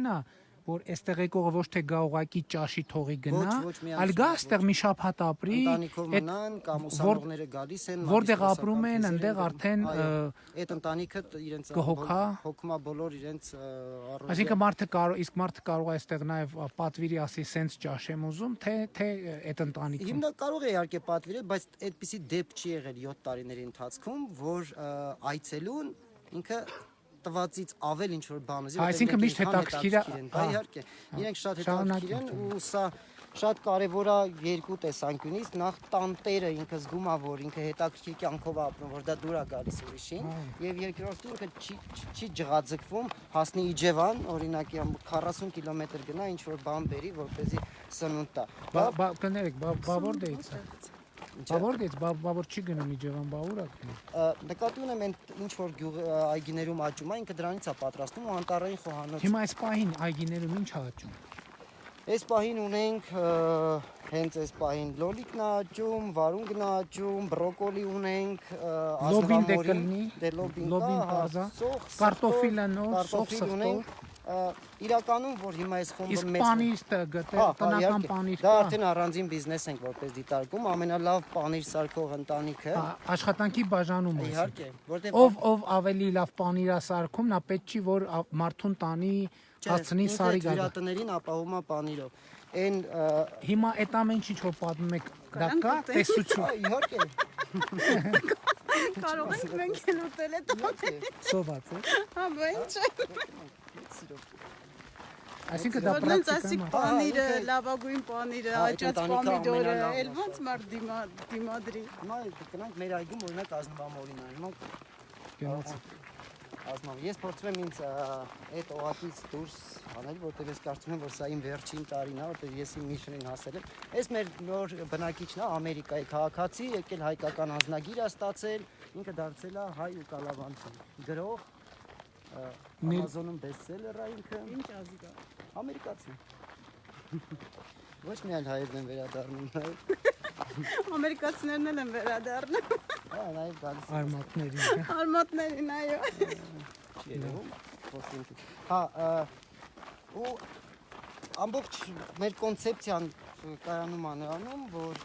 Speaker 1: որ այստեղ եկողը ոչ թե գա ուղակի ճաշի թողի գնա, այլ գա այստեղ մի շաբաթ ապրի,
Speaker 2: ընտանիքով մնան կամ ուսանողները գալիս են
Speaker 1: որտեղ ապրում են, այնտեղ արդեն,
Speaker 2: այդ ընտանիքը իրենց
Speaker 1: կհոգա։
Speaker 2: հոգմա բոլոր իրենց առօրյա
Speaker 1: Այսինքն մարդը կարող, իսկ մարդը կարող է այստեղ նաև պատվիրի ասի սենց ճաշեմ ուզում, թե թե այդ ընտանիքում։
Speaker 2: Հիմնա կարող է իհարկե պատվիրել, բայց այդպիսի դեպք չի եղել 7 տարիների ընթացքում, որ այցելուն ինքը տվածից ավել ինչ որ բան ուզի,
Speaker 1: Հա, այսինքն միշտ հետաքրքիր է-
Speaker 2: Դա
Speaker 1: հա,
Speaker 2: իհարկե։ Իրենք շատ հետաքրքիր են ու սա շատ կարևոր է երկու տեսանկյունից, նախ տանտերը ինքը զգում է, որ ինքը հետաքրքիր կյանքով ապրում, որ դա դուր է գալիս ուրիշին, եւ երկրորդը ինքը չի չի- ջղաձգվում, հասնի Իջևան, օրինակի ամ 40 կիլոմետր գնա, ինչ որ բան բերի, որպեսզի սնունդ տա։
Speaker 1: Բա բա կներեք, բա բա որտեղից է։
Speaker 2: Ինչա՞։
Speaker 1: Բա որտեղից, բա բա որ չի գնում Իջևան, բա ուր է գնում։
Speaker 2: Ա, նկատի ունեմ այն ինչ որ գյուղ այգիներում աճում է, ինքը դրանից է պատրաստում ու անտառային խոհանոց։
Speaker 1: Հիմա այս պահին այգիներում ինչ աճում։
Speaker 2: Այս պահին ունենք հենց այս պահին լոլիկն է աճում, վարունգն է աճում, բրոկոլի ունենք,
Speaker 1: Լոբին դե
Speaker 2: ազնվամորին,
Speaker 1: կլինի,
Speaker 2: դե լոբին
Speaker 1: լոբին
Speaker 2: կա,
Speaker 1: կազա,
Speaker 2: սոխ,
Speaker 1: կարտոֆիլը նոր, սոխ,
Speaker 2: ա, Իրականում որ հիմա այս խումբը
Speaker 1: Իսկ
Speaker 2: մեծ
Speaker 1: պանիրը գտե,
Speaker 2: Հա, հա,
Speaker 1: տնական պանիր
Speaker 2: Դա արդեն առանձին բիզնես ենք որպես դիտարկում, ամենալավ պանիր սարքող ընտանիքը։
Speaker 1: Հա, Աշխատանքի բաժանում է։
Speaker 2: Իհարկե, որտեղ
Speaker 1: Ով ով ավելի լավ պանիր է սարքում, նա պետք չի որ մարդուն տանի, հասցնի սարի գա։
Speaker 2: Հյուրատներին ապահովում է պանիրով։ Այն
Speaker 1: Հիմա այդ ամեն ինչ որ պատմում եք, դա կա
Speaker 3: գտել։
Speaker 1: տեսություն։
Speaker 2: Ա, իհարկե,
Speaker 3: Կարող ենք մենք էլ ուտել այդ
Speaker 1: Սոված է։
Speaker 3: հա բա ինչ
Speaker 1: Այսինքն դա պրակտիկա
Speaker 3: ասիկ
Speaker 1: է։
Speaker 3: պանիրը, լավագույն պանիրը, աճած պոմիդորը, էլ ոնց մարդ դիմա դիմադրի։
Speaker 2: Հիմա գնանք մեր այգում օրինակ ազնվամորին է։ Հիմա
Speaker 1: Գնաց։
Speaker 2: ազնվամ։ Ես փորձում եմ ինձ այդ օղակից դուրս անել, որտեղ ես կարծում եմ, որ սա իմ վերջին տարին է, որտեղ ես իմ միշնին հասել եմ։ Այս մեր նոր բնակիչն է Ամերիկայի քաղաքացի, եկել հայկական անձնագիր է ստացել, ինքը դարձել է հայ ու կալավանցի։ Գրող Amazon-ում բեսթսելեր է ինքը։
Speaker 3: Ինչ ազգա։
Speaker 2: Ամերիկացի։ Ոչ միայն հայերն են վերադառնում, այլ
Speaker 3: Ամերիկացիներն էլ են վերադառնում։
Speaker 2: հա, նաև գալիս են
Speaker 1: Արմատների։
Speaker 3: Արմատներին, այո։
Speaker 2: չի երևում, խոսենք։ Հա, ու ամբողջ մեր կոնցեպցիան կայանում է նրանում, որ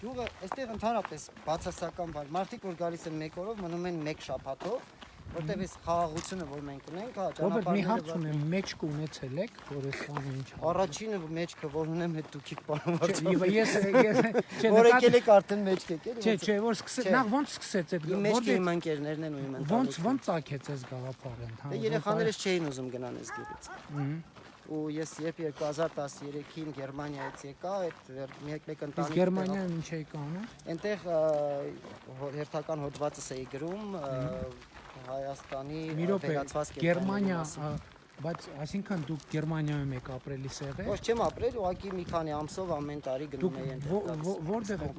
Speaker 2: գյուղը այստեղ ընդհանրապես բացասական բան։ Մարդիկ որ գալիս են մեկ օրով, մնում են մեկ շաբաթով, որտեղ այս խաղաղությունը, որ մենք ունենք, հա,
Speaker 1: Ռոբերտ, մի հարց ունեմ, մեջք ունեցել եք, որ այս բանը ինչ է։
Speaker 2: Առաջինը մեջքը, որ ունեմ, հետ
Speaker 1: Չէ,
Speaker 2: Վարդան։
Speaker 1: ես ես
Speaker 2: Որ եկել եք արդեն մեջք եկել։
Speaker 1: Չէ, չէ, որ սկսեց, նախ ոնց սկսեցեք,
Speaker 2: Իմ մեջքը
Speaker 1: որտե-
Speaker 2: իմ ընկերներն են ու իմ
Speaker 1: ոնց
Speaker 2: ընտանիքը։
Speaker 1: ոնց ցակեց այս գաղափարը
Speaker 2: Դե երեխաներս չէին ուզում գնան այս գյուղից։ ու ես երբ 2013-ին Գերմանիայից եկա, այդ վեր- մեկ մեկ
Speaker 1: Իսկ
Speaker 2: ընտանիք
Speaker 1: Գերմանիայում ինչ էի կանում։
Speaker 2: Այնտեղ հերթական հոդվածս էի գրում Հայաստանի վերացված
Speaker 1: Գերմանիա, բայց այսինքն դուք Գերմանիայում եք ապրելի սեղե։
Speaker 2: Ոչ չեմ ապրել, ուղղակի մի քանի ամսով ամեն տարի գնում գալիս։
Speaker 1: ո- որտեղ եք,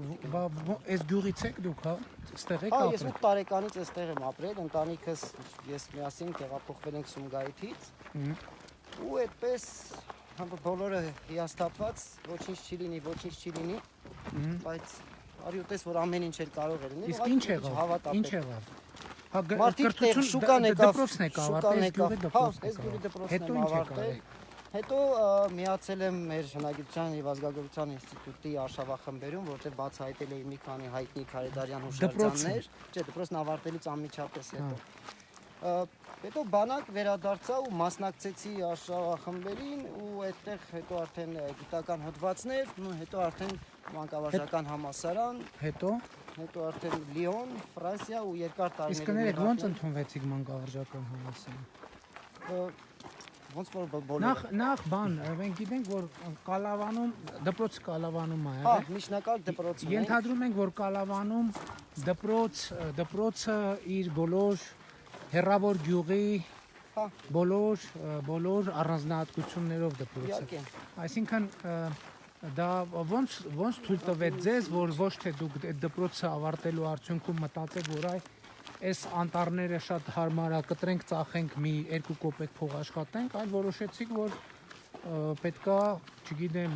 Speaker 1: այս գյուղից եք դուք, հա։ Ստեղ եք
Speaker 2: Հա, ես
Speaker 1: ապրել։
Speaker 2: 8 տարեկանից այստեղ եմ ապրել, ընտանիքս ես միասին տեղափոխվել ենք Սումգայիթից։ Ու այդպես հա, բոլորը հիասթափված, ոչինչ չի լինի, ոչինչ չի լինի, բայց արի ուտես որ ամեն ինչ էր կարող էր լինել։
Speaker 1: Իսկ ինչ եղավ։ Ինչ եղավ։ Հա գ-
Speaker 2: Մարդիկ տեղ
Speaker 1: կրթություն
Speaker 2: շուկան եկավ, շուկան եկավ, հա, այս գյուղի դպրոցն եմ ավարտել։ Հետո միացել եմ մեր հնագիտության եւ ազգագրության ինստիտուտի արշավախմբերում, որտեղ բացահայտել էի մի քանի հայտնի Քարեդարյան հուշարձաններ, չէ, դպրոցն ավարտելուց անմիջապես հետո։ Ա, Հետո բանակ վերադարձա ու մասնակցեցի արշավախմբերին ու այդտեղ հետո արդեն գիտական հոդվածներ, հետո արդեն մանկավարժական համասարան,
Speaker 1: Հետո
Speaker 2: հետո արդեն Լիոն, Ֆրանսիա ու երկար տարիներ։
Speaker 1: իսկ կներեք ո՞նց ընդունվեցիք մանկավարժական համալսարան։
Speaker 2: ոնց որ բոլորը։
Speaker 1: Նախ նախ բան, մենք գիտենք որ Կալավանում դպրոցը Կալավանում է
Speaker 2: Հա,
Speaker 1: եղել։
Speaker 2: միջնակարգ դպրոցում
Speaker 1: Ենթադրում ենք որ Կալավանում դպրոց դպրոցը իր բոլոր հերավոր գյուղի
Speaker 2: Հա։
Speaker 1: բոլոր բոլոր առանձնահատկություններով դպրոցը։
Speaker 2: Իհարկե։
Speaker 1: Այսինքն դա ոնց ոնց թույլ տվեց ձեզ, որ ոչ թե դուք այդ դպրոցը ավարտելու արդյունքում մտածեք, որ այ այս անտառները շատ հարմար է, կտրենք, ծախենք մի 2 կոպեկ փող աշխատենք, այլ որոշեցիք, որ պետքա, չգիտեմ,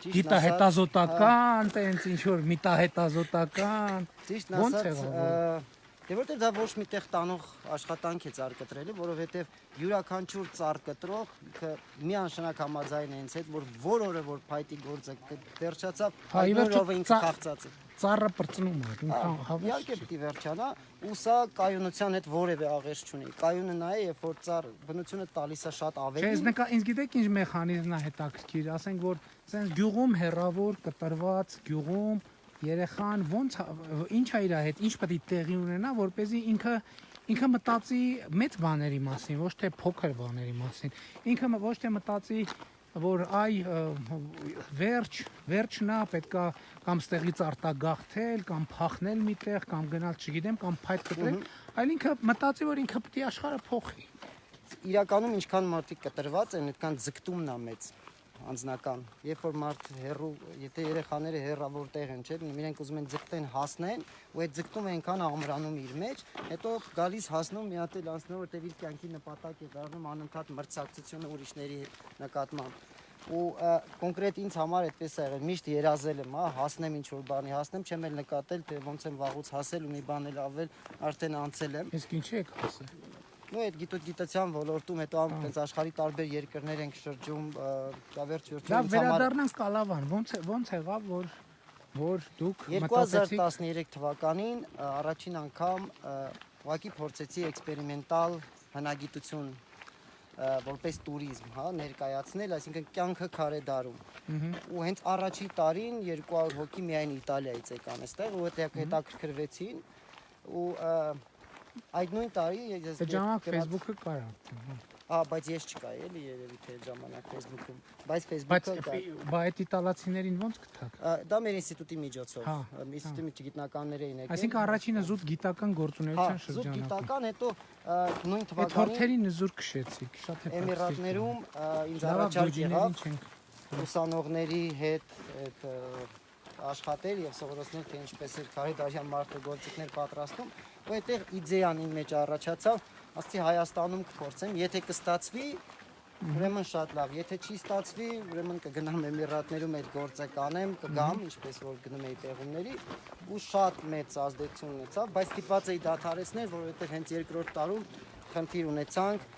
Speaker 2: Ճիշտ
Speaker 1: գիտահետազոտական, տենց ինչ որ միտահետազոտական
Speaker 2: Ճիշտ
Speaker 1: ոնց
Speaker 2: ասած, դե որտեղ դա ոչ միտեղ տանող աշխատանք է ծառ կտրելը, որովհետև յուրաքանչյուր ծառ կտրող ինքը միանշանակ համաձայն է ինձ հետ, որ որ օրը որ փայտի գործը վերջացավ,
Speaker 1: Հա,
Speaker 2: օրը ինքը խաղցած է։
Speaker 1: ծառը բրծնում է, ինքան հավես։
Speaker 2: Իհարկե պիտի վերջանա, ու սա կայունության հետ որևէ աղերս չունի։ Կայունը նա է, երբ որ ծառ բնությունը տալիս է շատ
Speaker 1: Չէ,
Speaker 2: ավելի։
Speaker 1: ես նկա ինձ գիտեք ինչ մեխանիզմն է հետաքրքիր, ասենք որ սենց գյուղում հերավոր կտրված գյուղում երեխան ոնց ինչ է իր հետ, ինչ պետք է տեղի ունենա, որ เป զի ինքը ինքը մտածի մեծ բաների մասին, ոչ թե փոքր բաների մասին։ Ինքը ոչ թե մտածի որ այ վերջ վերջնա պետքա կամ ստեղից արտագաղթել կամ փախնել միտեղ կամ գնալ չգիտեմ կամ փայտ կտրել այլ ինքը մտածի որ ինքը պետք է աշխարհը փոխի
Speaker 2: իրականում ինչքան մարդիկ կտրված են, այդքան ձգտումն է մեծ անձնական։ Երբ որ մարդ հերրու, եթե երեխաները հերրավոր տեղ են, չէ՞, իրենք ուզում են ձգտեն հասնեն, ու այդ ձգտումը այնքան ամրանում իր մեջ, հետո գալիս հասնում մի հատ էլ անցնում, որտեղ իր կյանքի նպատակ է դառնում անընդհատ մրցակցությունը ուրիշների նկատմամբ ու կոնկրետ ինձ համար այդպես է եղել միշտ երազել եմ հա հասնեմ ինչ որ բանի հասնեմ չեմ էլ նկատել թե ոնց եմ վաղուց հասել ու մի բան էլ ավել արդեն անցել եմ
Speaker 1: իսկ ինչի եք ասել
Speaker 2: նո այդ գիտության ոլորտում հետո ամ այնպես աշխարհի տարբեր երկրներ ենք շրջում դավերջ վերջում Դա
Speaker 1: վերադառնանք Կալավան, ո՞նց ո՞նց եղավ որ որ դուք
Speaker 2: 2013 թվականին առաջին անգամ ուղակի փորձեցի էքսպերիմենտալ հնագիտություն որպես туриզմ, հա, ներկայացնել, այսինքն կյանքը քարե
Speaker 1: դարում։
Speaker 2: Ու հենց առաջի տարին 200 հոգի միայն Իտալիայից եկան այստեղ, ու հետաքրքրվեցին ու և, այդ նույն տարի ես
Speaker 1: ժամանակ Facebook-ը կար արդեն։ հա։
Speaker 2: Ահա, բայց ես չկայի էլի երևի թե ժամանակ Facebook-ում։ Բայց
Speaker 1: Բայց
Speaker 2: Facebook-ը կա։
Speaker 1: բա այդ իտալացիներին ոնց գտաք։
Speaker 2: Դա մեր ինստիտուտի միջոցով։
Speaker 1: Հա,
Speaker 2: ա, Ինստիտուտի գիտնականներ էին եկել։
Speaker 1: Այսինքն առաջինը զուտ գիտական
Speaker 2: հա,
Speaker 1: գործունեության
Speaker 2: զուտ
Speaker 1: շրջանակում։
Speaker 2: գիտական, հետո նույն թվականին
Speaker 1: հորթերին զուր քշեցիք, շատ է։
Speaker 2: Էմիրատներում ինձ առաջարկ եղավ ուսանողների հետ այդ աշխատել եւ սովորեցնել թե ինչպես է քարեդարյան մարդը գործիքներ պատրաստում ու այդտեղ իդեան իմ մեջ առաջացավ ասացի Հայաստանում կփորձեմ եթե կստացվի ուրեմն շատ լավ եթե չի ստացվի ուրեմն կգնամ Էմիրատներում այդ գործը կանեմ կգամ ինչպես որ գնում էի տեղումների ու շատ մեծ ազդեցություն ունեցավ բայց ստիպված էի դադարեցնել որովհետեւ հենց երկրորդ տարում խնդիր ունեցանք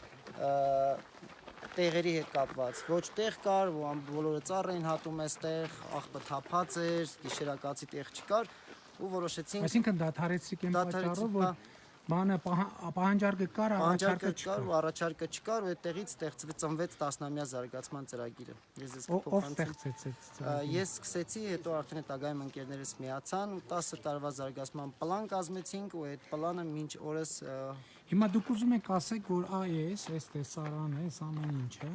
Speaker 2: տեղերի հետ կապված։ Ոչ տեղ կար, ամ- բոլորը ծառ էին հատում այստեղ, աղբը թափած էր, գիշերակացի տեղ չկար ու որոշեցինք
Speaker 1: Այսինքն դադարեցիք այն պատճառով, որ
Speaker 2: հա։
Speaker 1: բանը պահա- պահանջարկը կար,
Speaker 2: Պահանջարկը
Speaker 1: առաջարկը
Speaker 2: չկար
Speaker 1: չկար։
Speaker 2: ու առաջարկը չկար ու այդտեղից ստեղծվեց ծնվեց 10-ամյա զարգացման ծրագիրը։ Ես ես
Speaker 1: ծրագիրը։
Speaker 2: Ես սկսեցի, հետո արդեն այդ ագայում ընկերներս միացան ու 10 տարվա զարգացման պլան կազմեցինք ու այդ պլանը մինչ օրս
Speaker 1: Հիմա դուք ուզում եք ասեք, որ այս, այս տեսարանը, այս ամեն ինչը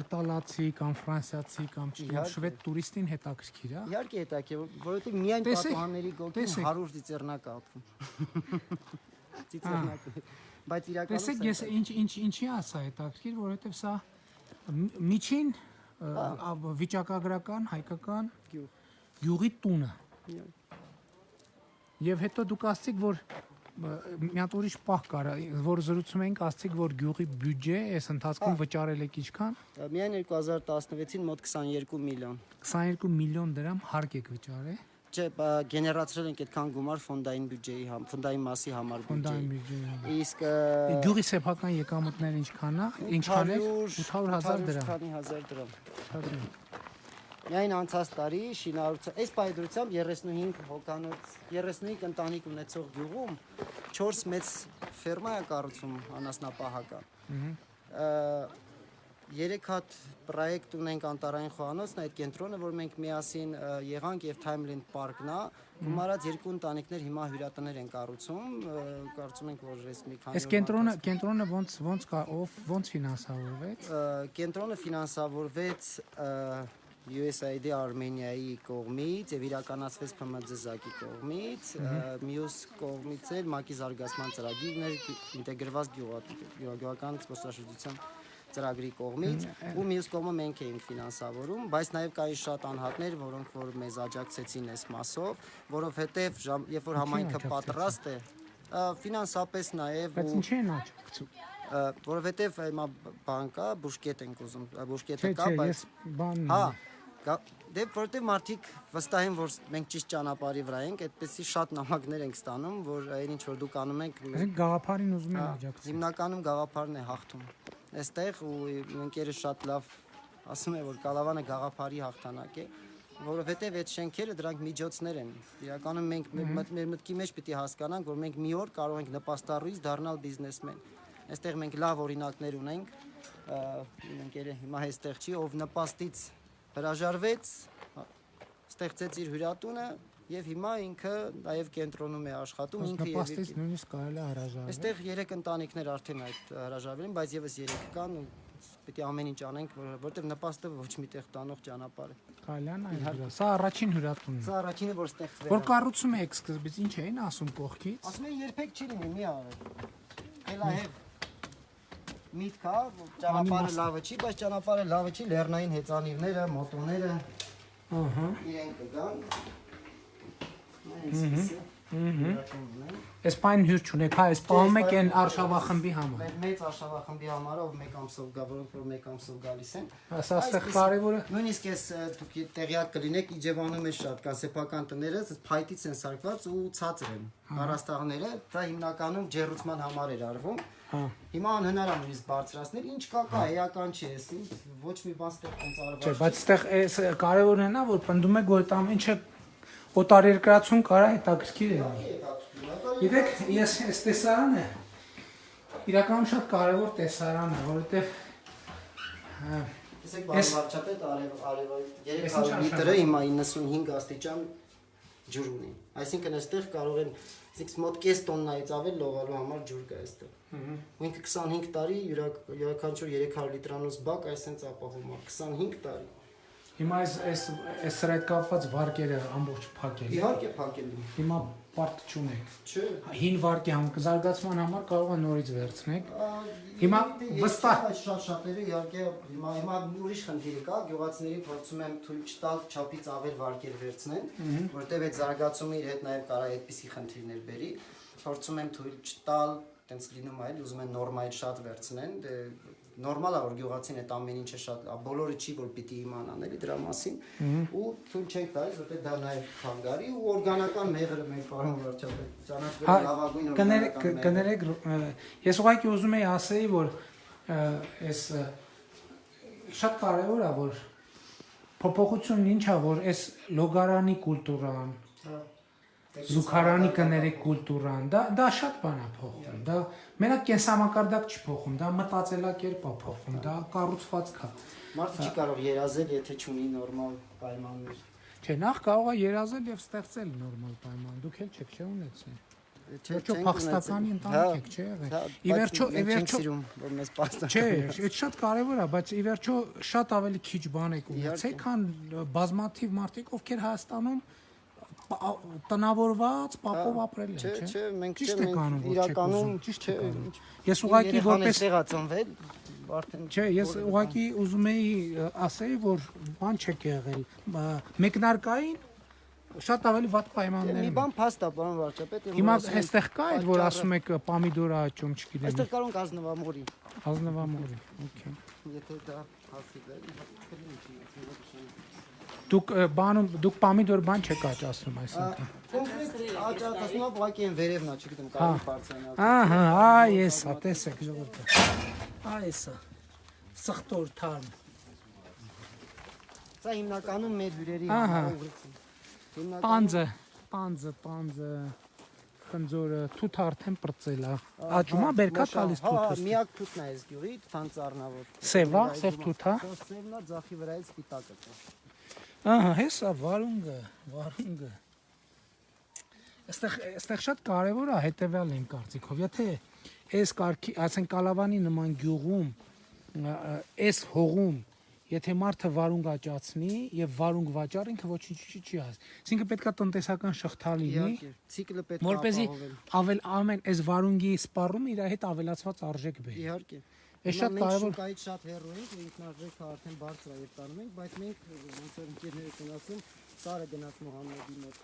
Speaker 1: իտալացի կամ ֆրանսիացի կամ շվեդ տուրիստին հետաքրքիր է։
Speaker 2: իհարկե հետաքրքիր, որովհետեւ միայն պատուհանների գոգին
Speaker 1: տեսեք։
Speaker 2: 100 ծիծեռնակ է ապրում։ Ծիծեռնակ։ Բայց իրականում
Speaker 1: Տեսեք, ես ինչ ինչ ինչի ասա հետաքրքիր, որովհետև սա մի- միջին վիճակագրական հայկական
Speaker 2: Գյուղ։
Speaker 1: գյուղի տունը։ Եվ հետո դուք ասցիք, որ մի հատ ուրիշ պահ կար, որ զրուցում էինք, ասցիք, որ գյուղի բյուջե այս ընթացքում վճարել եք ինչքան
Speaker 2: Միայն 2016-ին մոտ 22 միլիոն։
Speaker 1: 22 միլիոն դրամ հարկ եք վճարել։
Speaker 2: չէ, գեներացրել ենք այդքան գումար ֆոնդային բյուջեի համ, ֆոնդային մասի համար
Speaker 1: ֆոնդային
Speaker 2: բյուջեի։
Speaker 1: բյուջե։
Speaker 2: Իսկ
Speaker 1: Գյուղի սեփական եկամուտները ինչքան է? Ինչքան է? 800.000 դրամ։
Speaker 2: քանի հազար դրամ։
Speaker 1: 800 դրամ։
Speaker 2: Միայն անցած տարի շինարարության այս բայդրությամբ 35 հոկանոց 35 ընտանիք ունեցող գյուղում 4 մեծ ֆերմա է կառուցում անասնապահական։ Երեք հատ պրոյեկտ ունենք անտարային խոհանոցն այդ կենտրոնը, որ մենք միասին եղանք եւ Timeland Park-ն է, գումարած երկու ընտանիքներ հիմա հյուրատներ են կառուցում, կարծում ենք որ այս մի քանի
Speaker 1: Այս կենտրոնը կենտրոնը ոնց ոնց կա ով ոնց ֆինանսավորվեց։
Speaker 2: կենտրոնը ֆինանսավորվեց ա, USAID Արմենիայի կողմից եւ իրականացվեց ՓՄԶ զակի կողմից, մյուս կողմից էլ ՄԱԿ-ի զարգացման ծրագիրն էր ինտեգրված գյուղա- գյուղական զբոսաշրջության ծրագրի կողմից ու մյուս կողմը մենք էինք ֆինանսավորում, բայց նաև կային շատ անհատներ, որոնք որ մեզ աջակցեցին այս մասով, որովհետև երբ որ համայնքը պատրաստ է, ֆինանսապես նաև
Speaker 1: Բայց ինչի են աճակցում։
Speaker 2: ա, որովհետև հիմա բան կա, բուշկետ ենք ուզում, բուշկետը կա, բայց հա Դե որտեվ մարդիկ վստահ են որ մենք ճիշտ ճանապարհի վրա ենք, այդպեսի շատ նամակներ ենք ստանում, որ այն ինչ որ դուք անում եք
Speaker 1: Այսինքն գաղափարին ուզում են
Speaker 2: հա,
Speaker 1: աջակցել։
Speaker 2: հիմնականում գաղափարն է հաղթում։ Այստեղ ու ընկերը շատ լավ ասում է որ Կալավանը գաղափարի հաղթանակ է, որովհետև այդ շենքերը դրանք միջոցներ են։ Իրականում մենք մեր մտ- մեր մտքի մեջ պիտի հասկանանք, որ մենք մի օր կարող ենք նպաստառույց դառնալ բիզնեսմեն։ Այստեղ մենք լավ օրինակներ ունենք։ ընկերը հիմա այստեղ չի, ով նպաստից հրաժարվեց, ա, ստեղծեց իր հյուրատունը եւ հիմա ինքը նաև կենտրոնում է աշխատում, ինքը եւ
Speaker 1: Նպաստից նույնիսկ կարելի է հրաժարվել։
Speaker 2: Այստեղ 3 ընտանիքներ արդեն այդ հրաժարվել են, բայց եւս 3 կան ու պետք է ամեն ինչ անենք, որ- որտեղ նպաստը ոչ միտեղ տանող ճանապարհ է։
Speaker 1: է նայել։ Սա առաջին հյուրատունն է։
Speaker 2: Սա առաջինը որ ստեղծվել
Speaker 1: Որ
Speaker 2: է։
Speaker 1: կառուցում եք սկզբից ինչ էին ասում կողքից։
Speaker 2: Ասում են երբեք չի լինի, մի արեք։ Էլա հեվ միտք որ ճանապարհը լավը չի, բայց ճանապարհը լավը չի, լեռնային հեծանիվները, մոտոները
Speaker 1: Ահա։
Speaker 2: իրեն կգան։
Speaker 1: Ահա։ Այս պայն հյուր չունեք, հա, այս պահում եք այն արշավախմբի համար։
Speaker 2: Մեր մեծ արշավախմբի համար ով մեկ ամսով գա, որոնք որ մեկ ամսով գալիս են։
Speaker 1: Սա այստեղ կարևորը
Speaker 2: Նույնիսկ ես դուք տեղյակ կլինեք Իջևանում է շատ կա սեփական տները, փայտից են սարքված ու ցածր են։ Առաստաղները, դա հիմնականում ջերուցման համար էր արվում։
Speaker 1: Հա։
Speaker 2: Հիմա անհնար է նույնիսկ բարձրացնել, ինչ կա կա, էական չի, էս ոչ մի բան ստեղ տենց
Speaker 1: Չէ, բայց այստեղ այս կարևորն է նա, որ պնդում եք, որ այդ ամեն ինչը օտարերկրացում կարա հետաքրքիր է Գիտեք, ես այս տեսարանը իրականում շատ կարևոր տեսարան է, որովհետև
Speaker 2: Տեսեք,
Speaker 1: Ես-
Speaker 2: բան վարչապետ արև արև
Speaker 1: Ես
Speaker 2: 300
Speaker 1: ինչ
Speaker 2: լիտրը հիմա 95 աստիճան ջուր ունի։ Այսինքն այստեղ կարող են իսկ մոտ կես տոննայից ավել լողալու համար ջուր կա այստեղ։ Ու ինքը 25 տարի յուրաքանչյուր 300 լիտրանոց բակ այսպես ապահովում է 25 տարի։
Speaker 1: հիմա այս այս այս հետ կապված վարկերը ամբողջ փակել։
Speaker 2: Իհարկե փակելու։
Speaker 1: Հիմա պարտ չունեք։
Speaker 2: Չէ։
Speaker 1: Հին վարկի համ զարգացման համար կարող է նորից վերցնեք։ Հիմա վստահ-
Speaker 2: այս շատ շատերը իհարկե հիմա հիմա ուրիշ խնդիր կա գյուղացիներին փորձում եմ թույլ չտալ չափից ավել վարկեր վերցնեն որտեվ այդ զարգացումը իր հետ նաև կարա այդպիսի խնդիրներ բերի փորձում եմ թույլ չտալ տենց լինում այլ ուզում են նորմայից շատ վերցնեն դե նորմալ է որ գյուղացին այդ ամեն ինչը շատ բոլորը չի որ պիտի իմանան էլի դրա մասին ու թույլ չենք տալիս որտեղ դա նաև խանգարի ու օրգանական մեղրը մեր պարոն վարչապետ ճանաչվել
Speaker 1: Հա,
Speaker 2: լավագույն
Speaker 1: կներեք
Speaker 2: օրգանական
Speaker 1: կներեք ը, ես ուղղակի ուզում եի ասեի որ այս շատ կարևոր է որ փոփոխությունն ինչ է որ այս լոգարանի կուլտուրան
Speaker 2: Հա։
Speaker 1: զուգարանի կներեք կուլտուրան դա դա շատ բան է փոխում դա մենակ կենսամակարդակ չի փոխում դա մտածելակերպ է փոխում դա կառուցվածք է
Speaker 2: Մարդը չի կարող երազել, եթե չունի նորմալ պայմաններ։
Speaker 1: չէ նախ կարող է երազել եւ ստեղծել նորմալ պայման դուք էլ չեք չէ ունեցել
Speaker 2: Չէ,
Speaker 1: փախստականի ընտանիք եք, չէ՞ եղել։
Speaker 2: հա,
Speaker 1: Ի վերջո- ի վերջո-
Speaker 2: սիրում, որ մեզ փախստական։
Speaker 1: Չէ, այդ շատ կարևոր է, բայց ի վերջո շատ ավելի քիչ բան եք ունեցել, քան բազմաթիվ մարդիկ, ովքեր Հայաստանում տնավորված, պապով ապրել են,
Speaker 2: Չէ,
Speaker 1: չէ՞։
Speaker 2: չէ, մենք չէ, մենք իրականում
Speaker 1: ճիշտ
Speaker 2: չէ,
Speaker 1: Ես ուղղակի որպես
Speaker 2: էստեղ ա ծնվել, արդեն
Speaker 1: Չէ, ես ուղղակի ուզում էի ը, ասեի, որ բան չեք եղել։ Մեկնարկային շատ ավելի վատ պայմաններ
Speaker 2: մի բան փաստ է, պարոն վարչապետ,
Speaker 1: Հիմա այստեղ կա այդ, որ ասում եք պամիդորա աճում, չգիտեմ,
Speaker 2: Այստեղ կարող ենք ազնվամորի,
Speaker 1: ազնվամորի։ Okay։
Speaker 2: եթե դա հասի դա, կլինի չի,
Speaker 1: Դուք բանում դուք պամիդոր բան չեք աճացնում այսինքն։
Speaker 2: Կոնկրետ աճացնում եմ, ուղղակի այն վերևն է, չգիտեմ,
Speaker 1: Հա։
Speaker 2: կարելի բարձրանալ։
Speaker 1: Ահա, այ էսա, տեսեք ժողովուրդ։ Այ էսա։ Սխտոր թարմ։
Speaker 2: Սա հիմնականում մեր հյուրերի ուղղություն։
Speaker 1: Պանձը, պանձը, պանձը խնձորը թութ արդեն բրծել է։ Աճում է բերքա տալիս
Speaker 2: Հա, հա,
Speaker 1: թութը։
Speaker 2: միակ թութն է այս գյուղի, թանցառնավոր։
Speaker 1: Սև ա, սև թութ ա։
Speaker 2: Սևն է, ձախի վրայից սպիտակը։
Speaker 1: Ահա, հեսա վարունգը, վարունգը։ Այստեղ այստեղ շատ կարևոր է հետեւյալ իմ կարծիքով, եթե այս կարգի, ասեն կալավանի նման գյուղում, այս հողում, եթե մարդը վարունգ աճացնի եւ վարունգ վաճառ ինքը ոչինչ չի հաս։ Այսինքն պետքա տնտեսական շղթա լինի,
Speaker 2: Իհարկե, ցիկլը պետք է
Speaker 1: որպեսզի
Speaker 2: ապահովել։
Speaker 1: ավել ամեն այս վարունգի սպառումը իր հետ ավելացված արժեք բերի։
Speaker 2: Իհարկե։ Հիմա
Speaker 1: շատ կարևոր-
Speaker 2: շուկայից շատ հեռու ենք, ինքնարժեքը արդեն բարձր է եւ տանում ենք, բայց մենք ոնց որ ընկերներս են ասում, Սարը գնաց Մուհամեդի մոտ։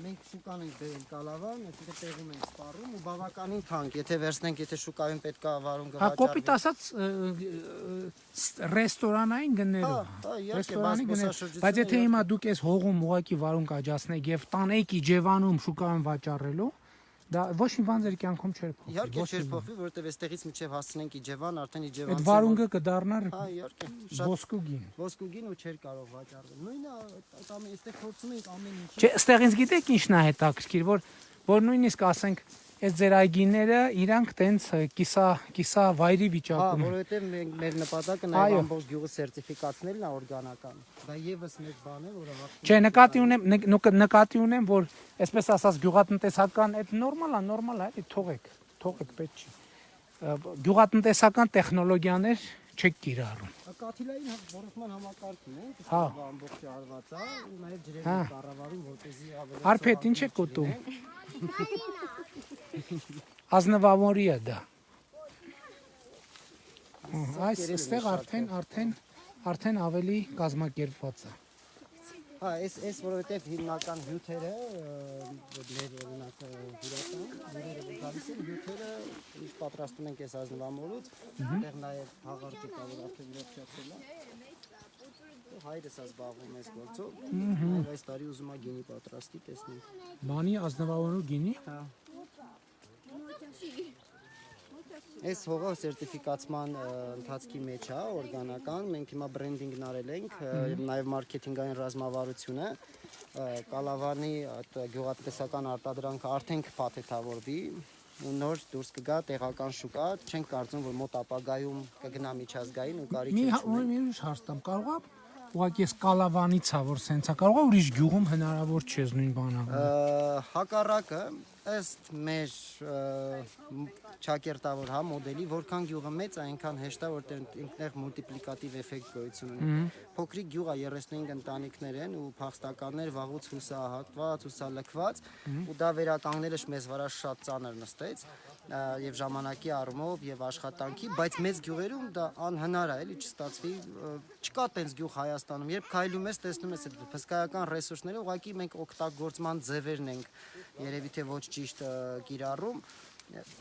Speaker 2: Մենք շուկան ենք բերել կալավան, այսինքն տեղում ենք սպառում ու բավականին թանկ, եթե վերցնենք, եթե շուկայում պետքա վարուն
Speaker 1: Հա
Speaker 2: գվաճառվի։
Speaker 1: կոպիտ ասած ռեստորանային գներով։
Speaker 2: Հա, հա,
Speaker 1: Ռեստորանի
Speaker 2: բայց
Speaker 1: գներ։
Speaker 2: զբոսաշրջությունը
Speaker 1: Բայց եթե հիմա դուք այս հողում ուղակի վարուն կաճացնեք եւ տանեիք Իջևանում շուկայում վաճառելու, դա ոչ մի բան ձեր կյանքում չէր փոխվի։
Speaker 2: Իհարկե չէր փոխվի, որովհետև այստեղից միջև հասցնենք Իջևան, արդեն
Speaker 1: Այդ
Speaker 2: Իջևան։
Speaker 1: վարունգը կդառնար
Speaker 2: Հա, իհարկե։ Շատ
Speaker 1: ոսկուգին։
Speaker 2: ոսկուգին ու չէր կարող վաճառվել։ Նույնը այդ այստեղ փորձում ենք ամեն ինչ։
Speaker 1: Չէ, ստեղից գիտեք ինչն է հետաքրքիր, որ որ նույնիսկ ասենք այս ձեր այգիները իրանք տենց կիսա կիսա վայրի
Speaker 2: Հա,
Speaker 1: վիճակում են։
Speaker 2: որովհետև մենք մեր նպատակը նաև ամբողջ գյուղը սերտիֆիկացնելն է օրգանական։ Դա եւս մեկ բան է, որը վաղ
Speaker 1: Չէ, նկատի ունեմ նկ- նկ- նկատի ունեմ, որ այսպես ասած գյուղատնտեսական այդ նորմալ է, նորմալ է, էլի թողեք, թողեք պետք չի։ Գյուղատնտեսական տեխնոլոգիաներ չեք կիրառում։
Speaker 2: Կաթիլային հա- ռոռոկման համակարգն է, դա
Speaker 1: Հա։
Speaker 2: ամբողջը արված է, ու նաև ջրերն
Speaker 1: Հա։
Speaker 2: կառավարում, որպեսզի ավելի
Speaker 1: Արփետ, ինչ եք ուտում։ Ազնվամորի է դա։ Այս այստեղ արդեն արդեն արդեն ավելի կազմակերպված է։
Speaker 2: Հա, այս այս որովհետև հիմնական հյութերը մեր օրինակ հյուրատան, հյուրերը որ գալիս են հյութերը ինչ պատրաստում ենք այս ազնվամորուց, այդտեղ նաև հաղարջը կա, որ արդեն վերջացել է։ Հայրս է զբաղվում այս գործով։ այս տարի ուզում է գինի պատրաստի, տեսնենք։
Speaker 1: Բանի ազնվամորու գինի։
Speaker 2: Հա։ Այս հողը սերտիֆիկացման ընթացքի մեջ է, օրգանական։ Մենք հիմա բրենդինգն արել ենք, նաև մարքեթինգային ռազմավարությունը։ Կալավանի այդ գյուղատնտեսական արտադրանքը արդեն կփաթեթավորվի նոր դուրս կգա տեղական շուկա, չենք կարծում, որ մոտ ապագայում կգնա միջազգային ու կարիք
Speaker 1: հա- մի մի ուրիշ հարց տամ, կարող է ուղղակի այս կալավանից է որ սենցա, կարող է ուրիշ գյուղում հնարավոր չէ նույն բանը։
Speaker 2: Ա, հակառակը ըստ մեր ճակերտավոր հա մոդելի որքան գյուղը մեծ է այնքան հեշտ է որտեղ ինքներ մուլտիպլիկատիվ էֆեկտ գոյություն ունի փոքրիկ գյուղը 35 ընտանիքներ են ու փախստականներ վաղուց հուսահատված հուսալքված ու դա վերականգնելը մեզ վրա շատ ծանր նստեց ա, եւ ժամանակի առումով եւ աշխատանքի բայց մեծ գյուղերում դա անհնար է էլի չստացվի չկա տենց գյուղ Հայաստանում երբ քայլում ես տեսնում ես այդ հսկայական ռեսուրսները ուղղակի մենք օգտագործման ձևերն ենք երևի թե ոչ ճիշտ ը, կիրառում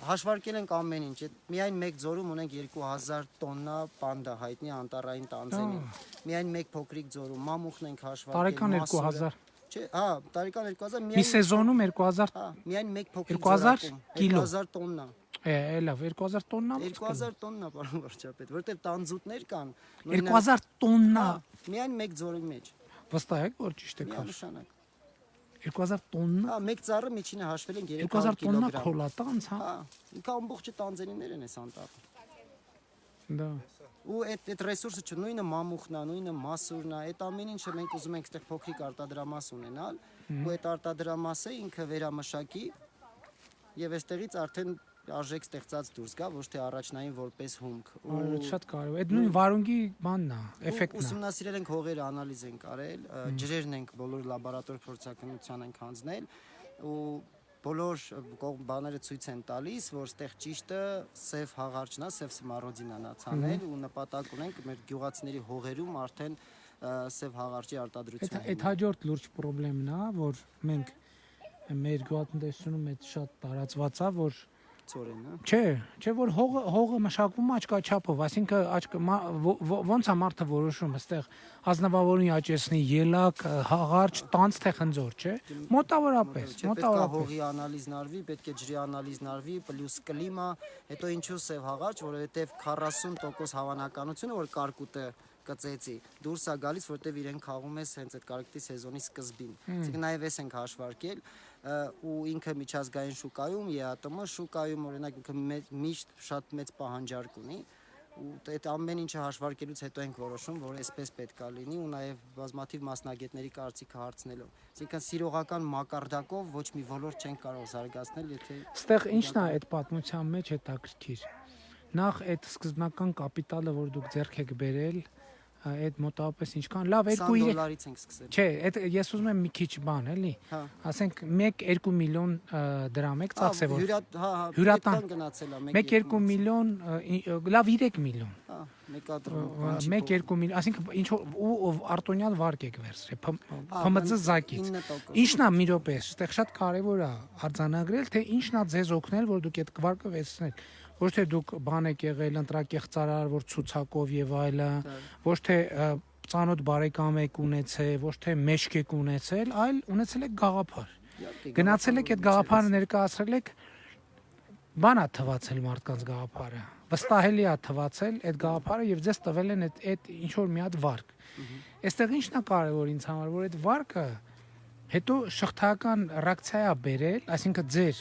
Speaker 2: հաշվարկել ենք ամեն ինչ միայն մեկ ձորում ունենք 2000 տոննա պանդա հայտնի անտառային տանձենի միայն մեկ փոքրիկ ձորում մամուխն ենք հաշվարկել
Speaker 1: Տարեկան
Speaker 2: մասուրը։
Speaker 1: 2000
Speaker 2: չէ հա տարեկան 2000
Speaker 1: Մի
Speaker 2: միայն
Speaker 1: սեզոնում 2000
Speaker 2: հա միայն մեկ փոքրիկ
Speaker 1: 2000
Speaker 2: ձորակում,
Speaker 1: կիլո։
Speaker 2: 2000 տոննա
Speaker 1: է, էլա 2000 տոննա։
Speaker 2: 2000 տոննա պարոն վարչապետ որտեղ տանձուտներ կան նույնը-
Speaker 1: 2000 տոննա։
Speaker 2: հա, միայն մեկ ձորի մեջ
Speaker 1: Վստահ եք որ ճիշտ եք հաշվում։
Speaker 2: միանշանակ
Speaker 1: 2000 տոննա։
Speaker 2: հա մեկ ծառը միջինը հաշվել են
Speaker 1: 2000
Speaker 2: 300
Speaker 1: տոննա
Speaker 2: կիլոգրամ
Speaker 1: քոլա տանց, հա։
Speaker 2: հա ինքը ամբողջը տանձենիներ են այս անտառը
Speaker 1: Դա։
Speaker 2: ու այդ այդ ռեսուրսը չէ նույնը մամուխն է, նույնը մասուրն է, այդ ամեն ինչը մենք ուզում ենք այդտեղ փոքրիկ արտադրամաս ունենալ, ու այդ արտադրամասը ինքը վերամշակի եւ այստեղից արդեն արժեք ստեղծած դուրս գա, ոչ թե առաջնային որպես հումք։
Speaker 1: Այդ շատ կարևոր։ Այդ նույն վարունգի բանն է,
Speaker 2: ու
Speaker 1: էֆեկտն է։
Speaker 2: ուսումնասիրել ենք հողերը, անալիզ ենք արել, ջրերն ենք բոլոր լաբորատոր փորձակնության ենք հանձնել ու բոլոր կողմ բաները ցույց են տալիս, որ ստեղ ճիշտը սև հաղարջն է, սև սմարոդին է նացանել ու նպատակ ունենք մեր գյուղացիների հողերում արդեն սև հաղարջի
Speaker 1: Այդ
Speaker 2: արտադրություն։
Speaker 1: այդ հաջորդ լուրջ խնդրեմն է, որ մենք մեր գյուղատնտեսությունում այդ շատ տարածված է, որ
Speaker 2: ծորեն, հա։
Speaker 1: Չէ, չէ որ հողը հողը մշակվում աչքա չափով, այսինքն աչք մա- ո- ո- ոնց է մարդը որոշում, այստեղ ազնվավորին աճեցնի ելակ, հաղարճ, տանց թե խնձոր, չէ։ Մոտավորապես,
Speaker 2: Չէ, պետք է
Speaker 1: մոտավորապես։
Speaker 2: հողի անալիզն արվի, պետք է ջրի անալիզն արվի, պլյուս կլիմա, հետո ինչու սև հաղաճ, որովհետև 40% հավանականությունը որ կարկուտը կծեցի դուրս է գալիս, որտեվ իրեն խաղում է հենց այդ կարկտի սեզոնի սկզբին։ Այսինքն նաև էս ենք հաշվարկել ու ինքը միջազգային շուկայում, ԵԱՏՄ շուկայում օրինակ ինքը միշտ շատ մեծ պահանջարկ ունի ու այդ ամեն ինչը հաշվարկելուց հետո ենք որոշում, որ այսպես պետքա լինի ու նաև բազմաթիվ մասնագետների կարծիքը հարցնելով։ Այսինքն սիրողական մակարդակով ոչ մի ոլորտ չեն կարող զարգացնել, եթե
Speaker 1: Ստեղ ի՞նչն է այդ պատմության մեջ հետաքրքիր։ Նախ այդ սկզբնական կապիտալը, որ դուք ձեռք եք բերել, այդ մոտավորապես ինչքան լավ
Speaker 2: 20
Speaker 1: 2-3
Speaker 2: դոլարից ենք սկսել։
Speaker 1: Չէ, այդ ես ուզում եմ մի քիչ բան, էլի։
Speaker 2: Հա։
Speaker 1: Ասենք 1-2 միլիոն դրամ եք ծախսել որ։
Speaker 2: հա հա
Speaker 1: Հյուրատան։
Speaker 2: գնացել է
Speaker 1: 1-2 միլիոն, լավ 3 միլիոն։
Speaker 2: հա մեկադրում
Speaker 1: 1-2 միլիոն, ասինքն ինչ ու արտոնյալ վարկ եք վերցրել ՓՄԾ զակից։
Speaker 2: 9%։
Speaker 1: Ինչն է մի րոպե, այստեղ շատ կարևոր է արձանագրել, թե ինչն է ձեզ օգնել, որ դուք այդ կվարկը վերցնեք։ Ոչ թե դուք բան եք եղել ընտրակեղծարար, որ ցուցակով եւ այլը, ոչ թե ծանոթ բարեկամ եք ունեցել, ոչ թե մեջք եք ունեցել, այլ ունեցել եք գաղափար։ Գնացել եք այդ
Speaker 2: գաղափարը
Speaker 1: ներկայացրել եք բանա թվացել մարդկանց գաղափարը։ Վստահելի է թվացել այդ գաղափարը եւ ձեզ տվել են այդ այդ ինչ որ մի հատ վարկ։ Այստեղ ինչն է կարևոր ինձ համար, որ այդ վարկը հետո շղթական ռեակցիա բերել, այսինքն ձեր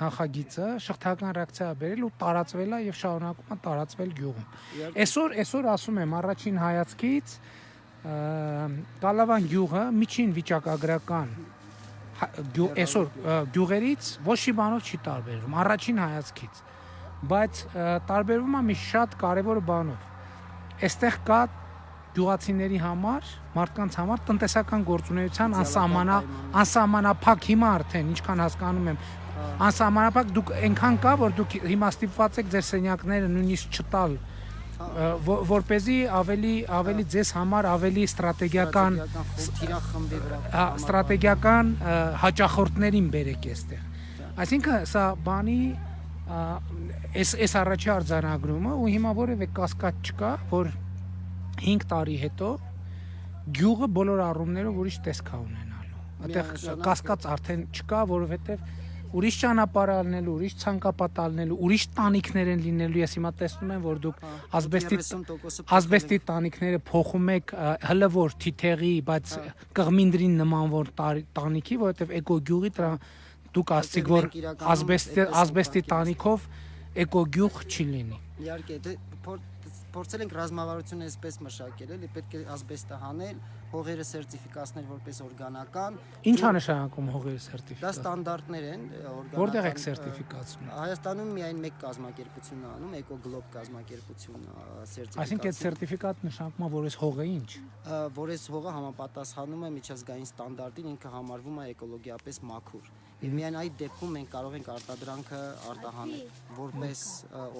Speaker 1: նախագիծը շղթական ռեակցիա բերել ու տարածվել է եւ շարունակում է տարածվել գյուղում։ Այսօր այսօր ասում եմ առաջին հայացքից Կալավան գյուղը միջին վիճակագրական այսօր գյուղերից ոչ մի բանով չի տարբերվում առաջին հայացքից բայց տարբերվում է մի շատ կարևոր բանով այստեղ կա գյուղացիների համար, մարդկանց համար տնտեսական գործունեության անսահմանա անսահմանափակ հիմա արդեն ինչքան հասկանում եմ անսահմանափակ դուք այնքան կա որ դուք հիմա ստիպված եք ձեր սենյակները նույնիսկ չտալ որ เป զի ավելի ավելի ձեզ համար ավելի ստրատեգիական
Speaker 2: թիրախմբի վրա
Speaker 1: հա, ստրատեգիական հաճախորդներին բերեք այստեղ այսինքն սա բանի այս այս առաջի արձանագրումը ու հիմա որևէ կասկած չկա որ 5 տարի հետո գյուղը բոլոր առումներով ուրիշ տեսք է ունենալու այդտեղ կասկած արդեն չկա որովհետև ուրիշ ճանապարհ ալնելու, ուրիշ ցանկապատ ալնելու, ուրիշ տանիքներ են լինելու։ Ես հիմա տեսնում եմ, որ դուք ասբեստի
Speaker 2: 30%-ը
Speaker 1: ասբեստի տանիքները փոխում եք հլը որ թիթեղի, բայց կղմինդրին նման որ տանիքի, որովհետև էկոգյուղի դրա դուք ասցիք որ ասբեստի ասբեստի տանիքով էկոգյուղ չի լինի։
Speaker 2: Իհարկե, դե փոր- փորձել ենք ռազմավարությունը այսպես մշակել, էլի պետք է ասբեստը հանել, հողերը սերտիֆիկացնել որպես օրգանական։
Speaker 1: Ինչ է նշանակում հողերի
Speaker 2: Դա
Speaker 1: սերտիֆիկատ։
Speaker 2: ստանդարտներ են օրգանական։
Speaker 1: Որտեղ
Speaker 2: ը,
Speaker 1: սերտիֆիկացնում։
Speaker 2: Հայաստանում միայն մեկ կազմակերպությունն է անում, Էկոգլոբ կազմակերպությունը ը, սերտիֆիկացիա։
Speaker 1: Այսինքն այդ սերտիֆիկատը նշանակում է, որ այս հողը ինչ։
Speaker 2: որ այս հողը համապատասխանում է միջազգային ստանդարտին, ինքը համարվում է էկոլոգիապես մաքուր։ Եվ միայն այդ դեպքում մենք կարող ենք արտադրանքը արտահանել որպես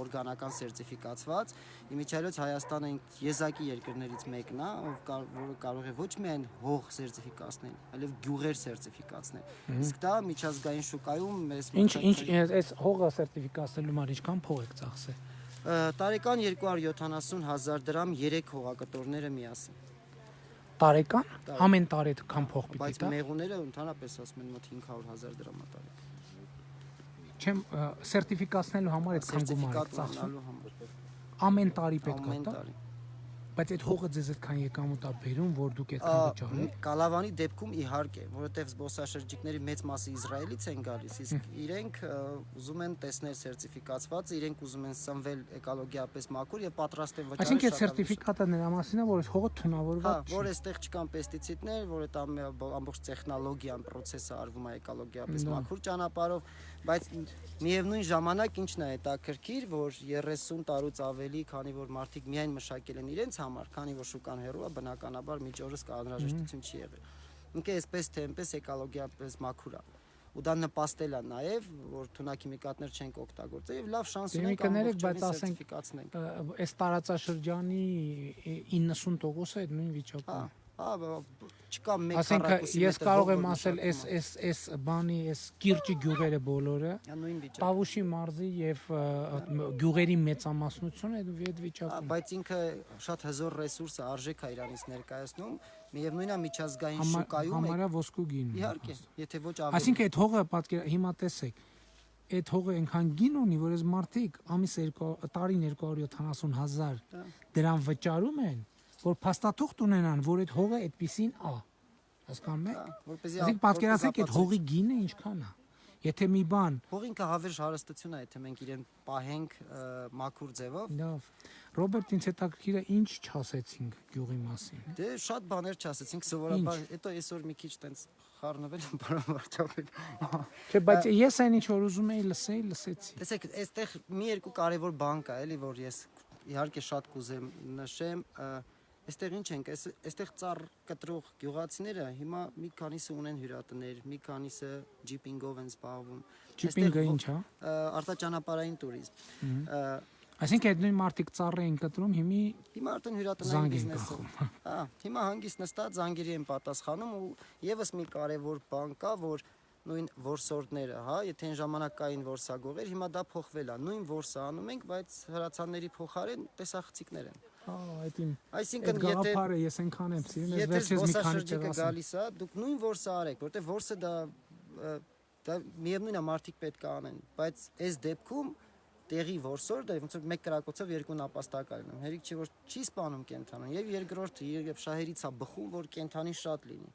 Speaker 2: օրգանական սերտիֆիկացված։ Իմիջիայլոց Հայաստանը եզակի երկրներից մեկն է, ով որը կարող է ոչ միայն հող սերտիֆիկացնել, այլև գյուղեր սերտիֆիկացնել։ Իսկ դա միջազգային շուկայում մեզ
Speaker 1: Ինչ ինչ այս հողը սերտիֆիկացնելու համար ինչքան փող եք ծախսել։
Speaker 2: տարեկան 270 հազար դրամ 3 հողակտորները միասին։
Speaker 1: Տարեկան ամեն տարի այդքան փող պիտի
Speaker 2: Բայց
Speaker 1: տա։
Speaker 2: մեղուները ընդհանրապես ասում են մոտ 500 հազար դրամ է տարեկան։
Speaker 1: Չեմ սերտիֆիկացնելու համար այդքան գումար եք
Speaker 2: Սերտիֆիկատ
Speaker 1: ծախսում։ Ամեն տարի պետք է տա։
Speaker 2: տարի։
Speaker 1: Բայց այդ հողը ձեզ այդքան եկամուտ է բերում, որ դուք այդքան վճարեք։
Speaker 2: Կալավանի դեպքում իհարկե, որովհետև զբոսաշրջիկների մեծ մասը Իսրայելից են գալիս, իսկ իրենք ուզում են տեսնել սերտիֆիկացված, իրենք ուզում են սնվել էկոլոգիապես մաքուր եւ պատրաստ են վճարել։
Speaker 1: Այսինքն այդ սերտիֆիկատը նրա մասին է, որ այս հողը
Speaker 2: Հա,
Speaker 1: թունավորված
Speaker 2: որ
Speaker 1: չի։
Speaker 2: այստեղ չկան պեստիցիդներ, որ այդ ամբողջ տեխնոլոգիան, process-ը արվում է էկոլոգիապես մաքուր ճանապարհով, բայց միևնույն ժամանակ ինչն է հետաքրքիր, որ 30 տարուց ավելի, քանի որ մարդիկ միայն մշակել են իրենց համար, քանի որ շուկան հեռու է, բնականաբար միջ օրս կա անհրաժեշտություն չի եղել։ Ինքը այսպես թե այնպես էկոլոգիապես մաքուր է ու դա նպաստել է նաև որ թունաքիմիկատներ չենք օգտագործել եւ լավ շանս ունենք
Speaker 1: կներեք, բայց ասենք, Այս տարածաշրջանի 90%-ը այդ նույն վիճակում է։
Speaker 2: Հա, չկա մեկ
Speaker 1: Ասենք
Speaker 2: քառակուսի
Speaker 1: ես կարող եմ ասել այս այս այս բանի այս կիրճի գյուղերը բոլորը Տավուշի մարզի եւ գյուղերի մեծամասնությունը այդ վիճակում
Speaker 2: բայց ինքը շատ հզոր ռեսուրս է, արժեք է իրանից ներկայացնում։ Միևնույնն է միջազգային շուկայում է։
Speaker 1: համարյա ոսկու գին։
Speaker 2: Իհարկե, եթե ոչ ավելի։
Speaker 1: Այսինքն այդ հողը պատկեր հիմա տեսեք այդ հողը այնքան գին ունի, որ այս մարդիկ ամիս 2 տարին 270 հազար դրան վճարում են, որ փաստաթուղթ ունենան, որ այդ հողը այդպեսին ա։ Հասկանում եք։
Speaker 2: որպեսզի
Speaker 1: Այսինքն
Speaker 2: ա-
Speaker 1: պատկերացրեք այդ հողի գինը ինչքան է։ Եթե մի բան
Speaker 2: Հող ինքը հավերժ հարստություն է, եթե մենք իրեն պահենք մաքուր ձևով։
Speaker 1: լավ Ռոբերտ ինձ հետաքրքիր է ինչ չասեցինք գյուղի մասին։
Speaker 2: Դե շատ բաներ չասեցինք, սովորաբար, հետո այսօր մի քիչ տենց խառնվել եմ բարոն վարչապետ։
Speaker 1: Չէ, բայց ես այն ինչ որ ուզում էի լսեի, լսեցի։
Speaker 2: Տեսեք, այստեղ մի երկու կարևոր բան կա, էլի, որ ես իհարկե շատ կուզեմ նշեմ, ը, Այստեղ ինչ ենք, այստեղ ծառ կտրող գյուղացիները հիմա մի քանիսը ունեն հյուրատներ, մի քանիսը ջիպինգով են զբաղվում։
Speaker 1: Ջիպինգը ինչ հա?
Speaker 2: է։ Արտաճանապարհային туриզմ։
Speaker 1: Այսինքն այդ նույն մարտիկ ծառը են կտրում, հիմի
Speaker 2: հիմա արդեն հյուրատնային բիզնեսը։ Հա, հիմա հանգիստ նստած զանգերի են պատասխանում ու եւս մի կարեւոր բան կա, որ նույն որսորդները, հա, եթե այն ժամանակ կային որսագողեր, հիմա դա փոխվել է։ Նույն որսը անում ենք, բայց հրացանների փոխարեն տեսախցիկներ են
Speaker 1: հա այդ իմ
Speaker 2: Այսինքն եթե
Speaker 1: գաղափարը ես այնքան եմ սիրում, ես վերջերս մի քանի տեղ ասեմ։
Speaker 2: գալիս է, դուք նույն որսը արեք, որտեղ որսը դա դա միևնույնն է մարդիկ պետք է անեն, բայց այս դեպքում տեղի որսորդը ոնց որ մեկ կրակոցով երկու նապաստակ արնում։ Հերիք չի որ չի սպանում կենթանուն եւ երկրորդը երբ շահերից է բխում, որ կենթանի շատ լինի։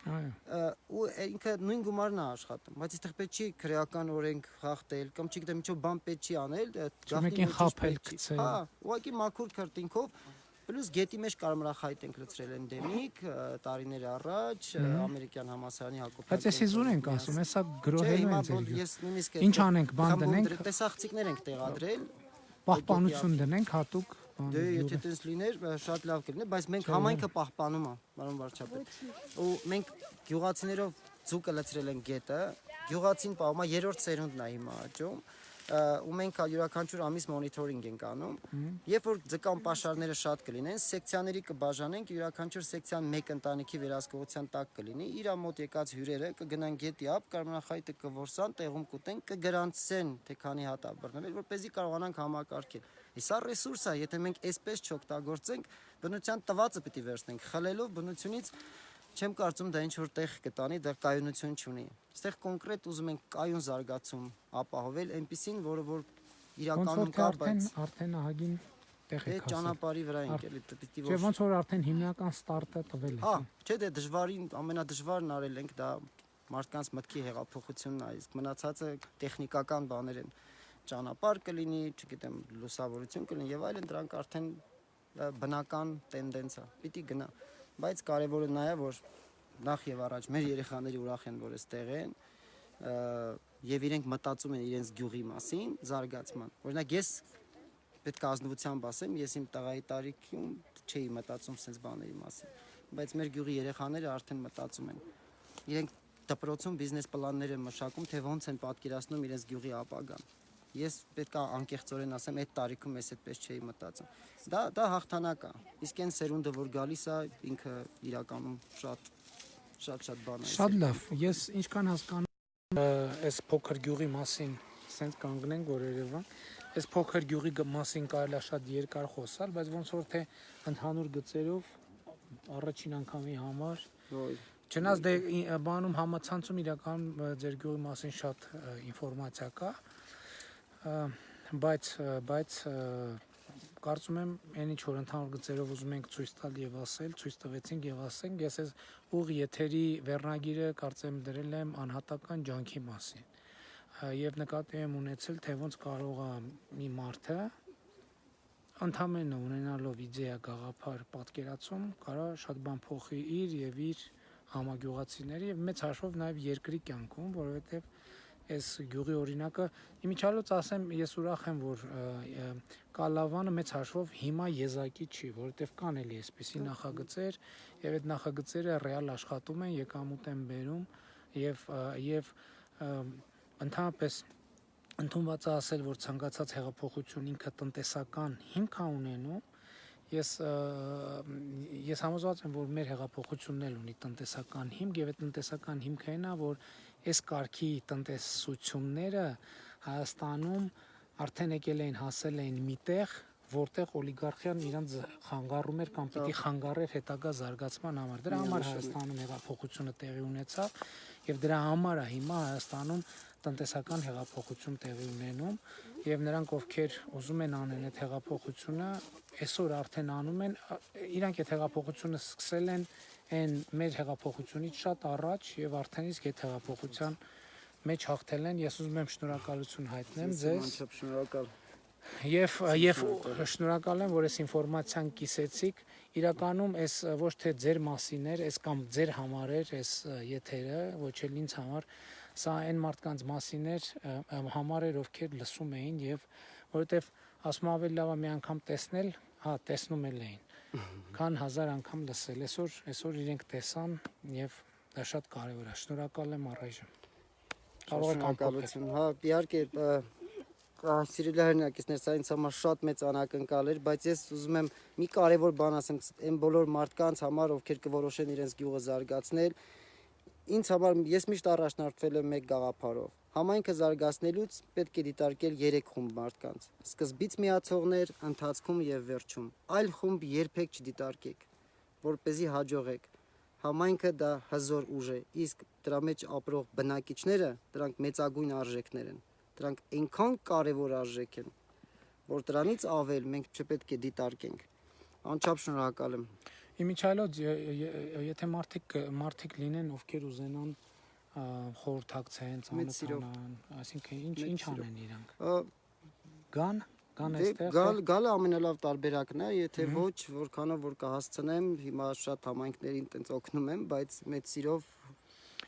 Speaker 1: Այո։
Speaker 2: ու ինքը նույն գումարն է աշխատում, բայց այստեղ պետք չի քրեական օրենք խախտել կամ չգիտեմ ինչու բան պետք չի անել, պետք չի։
Speaker 1: գցել։
Speaker 2: Հա, ուղղակի մաքուր քրտինքով Պլյուս գետի մեջ կարմրախայտ ենք լցրել ա, տարիներ առաջ ամերիկյան համասարանի Հակոբյան։
Speaker 1: Բայց ես իզուր ենք ասում, հեսա գրոհելու են ձեր Ինչ անենք, բան դնենք։
Speaker 2: Տեսախցիկներ ենք տեղադրել։
Speaker 1: Պահպանություն դնենք հատուկ բան։
Speaker 2: Դե եթե տես լիներ, շատ լավ կլիներ, բայց մենք համայնքը պահպանում է, պարոն վարչապետ։ Ու մենք գյուղացիներով ձուկը լցրել ենք գետը, գյուղացին պահում է երրորդ սերունդն է հիմա աճում ու մենք յուրաքանչյուր ամիս մոնիթորինգ ենք անում։ Երբ որ ձկան պաշարները շատ կլինեն, սեկցիաների կբաժանենք, յուրաքանչյուր սեկցիան մեկ ընտանիքի վերահսկողության տակ կլինի։ Իրա մոտ եկած հյուրերը կգնան գետի ափ, կարմրախայտը կորսան, տեղում կուտեն, կգրանցեն, թե քանի հատ է բռնվել, որպեսզի կարողանանք համակարգել։ Իսա ռեսուրս է, եթե մենք այսպես չօգտագործենք, բնության տվածը պիտի վերցնենք, խլելով բնությունից Չեմ կարծում դա ինչ որ տեղ կտանի, դա կայունություն չունի։ Այստեղ կոնկրետ ուզում ենք կայուն զարգացում ապահովել, այնպեսին, որը որ իրականում կա, բայց
Speaker 1: արդեն ահագին տեղ եք հասել։
Speaker 2: ճանապարհի վրա ենք էլի պիտի
Speaker 1: Չէ,
Speaker 2: որ
Speaker 1: ոնց որ արդեն հիմնական ստարտը տվել
Speaker 2: Հա,
Speaker 1: եք։
Speaker 2: չէ, դե դժվարին ամենադժվարն արել ենք դա մարդկանց մտքի հեղափոխությունն է, իսկ մնացածը տեխնիկական բաներ են։ Ճանապարհ կլինի, չգիտեմ, լուսավորություն կլինի եւ այլն, դրանք արդեն բնական տենդենս է։ Պիտի գնա։ Բայց կարևորը նա է, որ նախ եւ առաջ մեր երեխաները ուրախ են, որ այստեղ են եւ իրենք մտածում են իրենց գյուղի մասին, զարգացման։ Օրինակ ես պետք է ազնվությամբ ասեմ, ես իմ տղայի տարիքում չէի մտածում sense բաների մասին, բայց մեր գյուղի երեխաները արդեն մտածում են։ Իրենք դպրոցում բիզնես պլաններ են մշակում, թե ոնց են պատկերացնում իրենց գյուղի ապագան։ Ես պետք է անկեղծորեն ասեմ, այդ տարիքում ես այդպես չէի մտածում։ Դա դա հաղթանակ է։ Իսկ այն սերունդը, որ գալիս է, ինքը իրականում շատ շատ շատ բան է։
Speaker 1: Շատ լավ։ Ես ինչքան հասկանում այս փոքր գյուղի մասին, սենց կանգնենք որ Երևան, այս փոքր գյուղի մասին կարելի է շատ երկար խոսալ, բայց ոնց որ թե ընդհանուր գծերով առաջին անգամի համար
Speaker 2: Ոյ,
Speaker 1: Չնայած դե բանում համացանցում իրական ձեր գյուղի մասին շատ ինֆորմացիա կա, բայց բայց կարծում եմ այն ինչ որ ընդհանուր գծերով ուզում ենք ցույց տալ եւ ասել, ցույց տվեցինք եւ ասենք, ես այս ուղ եթերի վերնագիրը կարծեմ դրել եմ անհատական ջանքի մասին։ Եվ նկատի եմ ունեցել, թե ոնց կարող է մի մարդը ընդամենը ունենալով իդեա գաղափար պատկերացում կարա շատ բան փոխի իր եւ իր համագյուղացիների եւ մեծ հաշվով նաեւ երկրի կյանքում, որովհետեւ այս գյուղի օրինակը իմիջալոց ասեմ ես ուրախ եմ որ Կալավանը մեծ հաշվով հիմա եզակի չի որովհետեւ կան էլի այսպիսի նախագծեր եւ այդ նախագծերը ռեալ աշխատում են եկամուտ են բերում եւ եւ ընդհանրապես ընդունված է ասել որ ցանկացած հեղափոխություն ինքը տնտեսական հիմք ունենում Ես ես համոզված եմ, որ մեր հեղափոխությունն էլ ունի տնտեսական հիմք եւ այդ տնտեսական հիմքը այն է, որ այս կարգի տնտեսությունները Հայաստանում արդեն եկել էին հասել էին միտեղ, որտեղ օլիգարխիան իրանց խանգարում էր կամ պիտի խանգարեր հետագա զարգացման համար։ Դրա համար Հայաստանում հեղափոխությունը տեղի ունեցավ եւ դրա համար է հիմա Հայաստանում տնտեսական հեղափոխություն տեղի ունենում եւ նրանք ովքեր ուզում են անեն այդ հեղափոխությունը այսօր արդեն անում են իրանք այդ հեղափոխությունը սկսել են այն մեր հեղափոխությունից շատ առաջ եւ արդեն իսկ այդ հեղափոխության մեջ հաղթել են ես ուզում եմ շնորհակալություն հայտնեմ ձեզ
Speaker 2: Անչափ շնորհակալ։
Speaker 1: Եվ եւ շնորհակալ եմ, որ այս ինֆորմացիան կիսեցիք։ Իրականում այս ոչ թե ձեր մասին էր, այս կամ ձեր համար էր այս եթերը, ոչ էլ ինձ համար, սա այն մարդկանց մասին էր, համար էր, ովքեր լսում էին եւ որովհետեւ ասում ավելի լավ է մի անգամ տեսնել, հա, տեսնում էլ էին։ Քան հազար անգամ լսել։ Այսօր այսօր իրենք տեսան եւ դա շատ կարեւոր է։ Շնորհակալ եմ առայժմ։ Կարող եք ամփոփել։
Speaker 2: Շնորհակալություն։ Հա, իհարկե, սիրելի հայրենակիցներ, սա ինձ համար շատ մեծ անակնկալ էր, բայց ես ուզում եմ մի կարևոր բան ասեմ այն բոլոր մարդկանց համար, ովքեր կորոշեն իրենց գյուղը զարգացնել։ Ինձ համար ես միշտ առաջնորդվել եմ մեկ գաղափարով։ Համայնքը զարգացնելուց պետք է դիտարկել 3 խումբ մարդկանց։ Սկզբից միացողներ, ընթացքում եւ վերջում։ Այլ խումբ երբեք չդիտարկեք, որ เป զի հաջողեք։ Համայնքը դա հզոր ուժ է, իսկ դրա մեջ ապրող բնակիչները դրանք մեծագույն արժեքներ են։ Դրանք այնքան կարևոր արժեք են, որ դրանից ավել մենք չպետք է դիտարկենք։ Անչափ շնորհակալ եմ։
Speaker 1: Իմիջայլոց եթե մարդիկ մարդիկ լինեն, ովքեր ուզենան խորհրդակցեն, ծանոթանան, այսինքն ինչ ինչ անեն իրանք։ Գան, գան
Speaker 2: Դե
Speaker 1: այստեղ։
Speaker 2: գալ գալը ամենալավ տարբերակն է, եթե ոչ, որքանով որ կհասցնեմ, հիմա շատ համայնքներին տենց օգնում եմ, բայց մեծ սիրով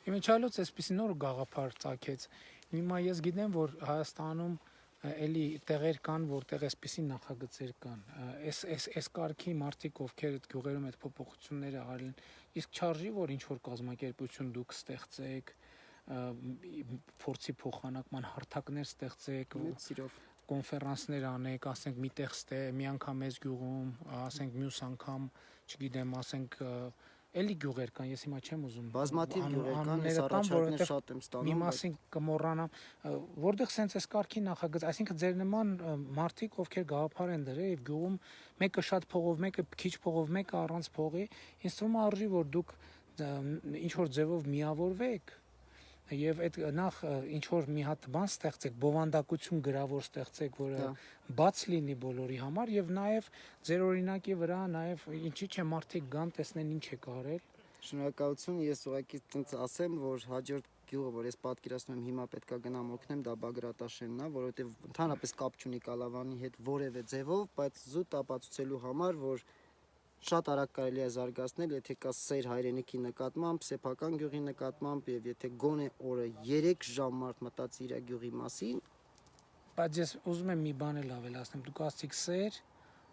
Speaker 1: Իմիջայլոց այսպեսի նոր գաղափար ցակեց։ Հիմա ես գիտեմ, որ Հայաստանում էլի տեղեր կան, որտեղ այսպեսի նախագծեր կան։ Այս այս այս կարգի մարդիկ, ովքեր այդ գյուղերում այդ փոփոխությունները արել են, իսկ չարժի, որ ինչ որ կազմակերպություն դուք ստեղծեք, փորձի փոխանակման հարթակներ ստեղծեք,
Speaker 2: մեծ սիրով
Speaker 1: կոնֆերանսներ անեք, ասենք միտեղ ստե, մի անգամ մեզ գյուղում, ասենք մյուս անգամ, չգիտեմ, ասենք ը, էլի գյուղեր կան, ես հիմա չեմ ուզում
Speaker 2: բազմաթիվ գյուղեր կան, ես առաջարկներ շատ եմ
Speaker 1: մի
Speaker 2: ստանում, բայց
Speaker 1: մասին կմոռանամ, որտեղ սենց էս կարգի նախագծ, այսինքն ձեր նման մարդիկ, ովքեր գաղափար են դրել եւ գյուղում մեկը շատ փողով, մեկը քիչ փողով, մեկը առանց փողի, ինձ թվում է արժի, որ դուք ինչ որ ձևով միավորվեք եւ այդ նախ ինչ որ մի հատ բան ստեղծեք, բովանդակություն գրավոր ստեղծեք, որը բաց լինի բոլորի համար եւ նաեւ ձեր օրինակի վրա նաեւ ինչի՞ չէ մարդիկ գան տեսնեն ինչ է կարել
Speaker 2: շնորհակալություն, ես ուղղակի տենց ասեմ, որ հաջորդ գյուղը, որ ես պատկերացնում եմ հիմա պետքա գնամ օգնեմ, դա Բագրատաշենն է, որովհետև ընդհանրապես կապ չունի Կալավանի հետ որևէ ձևով, բայց զուտ ապացուցելու համար, որ շատ արագ կարելի է զարգացնել, եթե կա սեր հայրենիքի նկատմամբ, սեփական գյուղի նկատմամբ եւ եթե գոնե օրը 3 ժամ մարդ մտածի իր գյուղի մասին,
Speaker 1: բայց ես ուզում եմ մի բան էլ ավելացնեմ դուք ասացիք սեր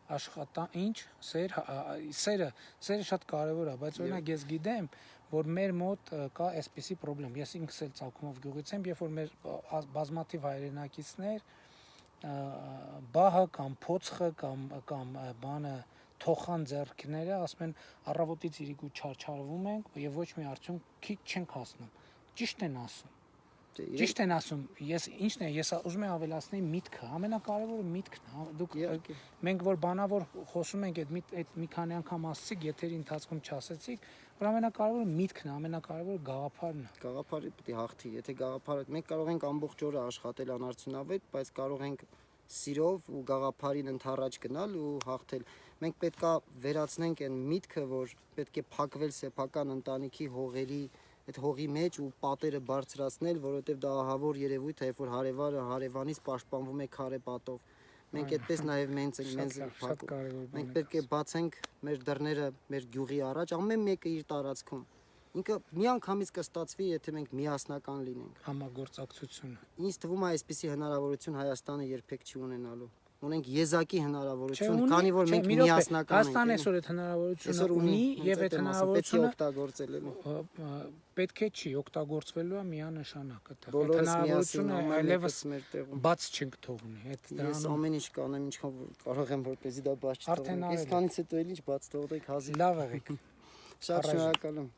Speaker 1: աշխատա ինչ սեր հա- սերը սերը շատ կարևոր է բայց օրինակ ես գիտեմ որ մեր մոտ կա այսպիսի խնդրեմ ես ինքս էլ ցակումով գյուղից եմ երբ որ մեր բազմաթիվ հայրենակիցներ բահը կամ փոցխը կամ կամ բանը թոխան ձեռքները ասում են առավոտից իրիկու չարչարվում ենք եւ ոչ մի արդյունք քիչ չենք հասնում ճիշտ են ասում
Speaker 2: դե,
Speaker 1: Ճիշտ են ասում, ես ինչն է, ես ուզում եմ ավելացնել միտքը, ամենակարևորը միտքն է։ հա, Դուք մենք որ բանավոր խոսում ենք այդ մի այդ մի քանի անգամ ասացիք, եթերի ընթացքում չասացիք, որ ամենակարևորը միտքն է, ամենակարևորը գաղափարն է։
Speaker 2: Գաղափարը պետք է հաղթի։ Եթե գաղափարը մենք կարող ենք ամբողջ օրը աշխատել անարդյունավետ, բայց կարող ենք սիրով ու գաղափարին ընթառաջ գնալ ու հաղթել։ Մենք պետքա վերացնենք այն միտքը, որ պետք է փակվել սեփական ընտանիքի հողերի այդ հողի մեջ ու պատերը բարձրացնել, որովհետև դա ահավոր երևույթ է, երբ որ հարևանը հարևանից պաշտպանվում է քարե պատով։ Մենք այդպես նաև մենք ենք մենք
Speaker 1: Շատ
Speaker 2: փակում։ Մենք
Speaker 1: է։
Speaker 2: պետք է բացենք մեր դռները մեր գյուղի առաջ, ամեն մեկը իր տարածքում։ Ինքը միանգամից կստացվի, եթե մենք միասնական լինենք։
Speaker 1: Համագործակցությունը։
Speaker 2: Ինձ թվում է, այսպիսի հնարավորություն Հայաստանը երբեք չի ունենալու։ ունենք եզակի հնարավորություն, քանի որ մենք միասնական ենք։
Speaker 1: Հայաստանը
Speaker 2: էլի։
Speaker 1: այսօր այդ հնարավորությունը ունի եւ այդ
Speaker 2: է
Speaker 1: հնարավորությունը
Speaker 2: օգտագործել
Speaker 1: ը, պետք է չի օգտագործվելու է միանշանակ Այդ հնարավորությունը այլևս բաց չենք թողնի։ Այդ
Speaker 2: Ես
Speaker 1: դրանում
Speaker 2: ամեն ինչ կանեմ, ինչքան կարող եմ, որպեսզի դա բաց չթողնեմ։ Ես
Speaker 1: եք։
Speaker 2: քանից հետո էլ ինչ բաց թողնեք հազիվ։
Speaker 1: լավ եղեք։
Speaker 2: Շատ շնորհակալ եմ։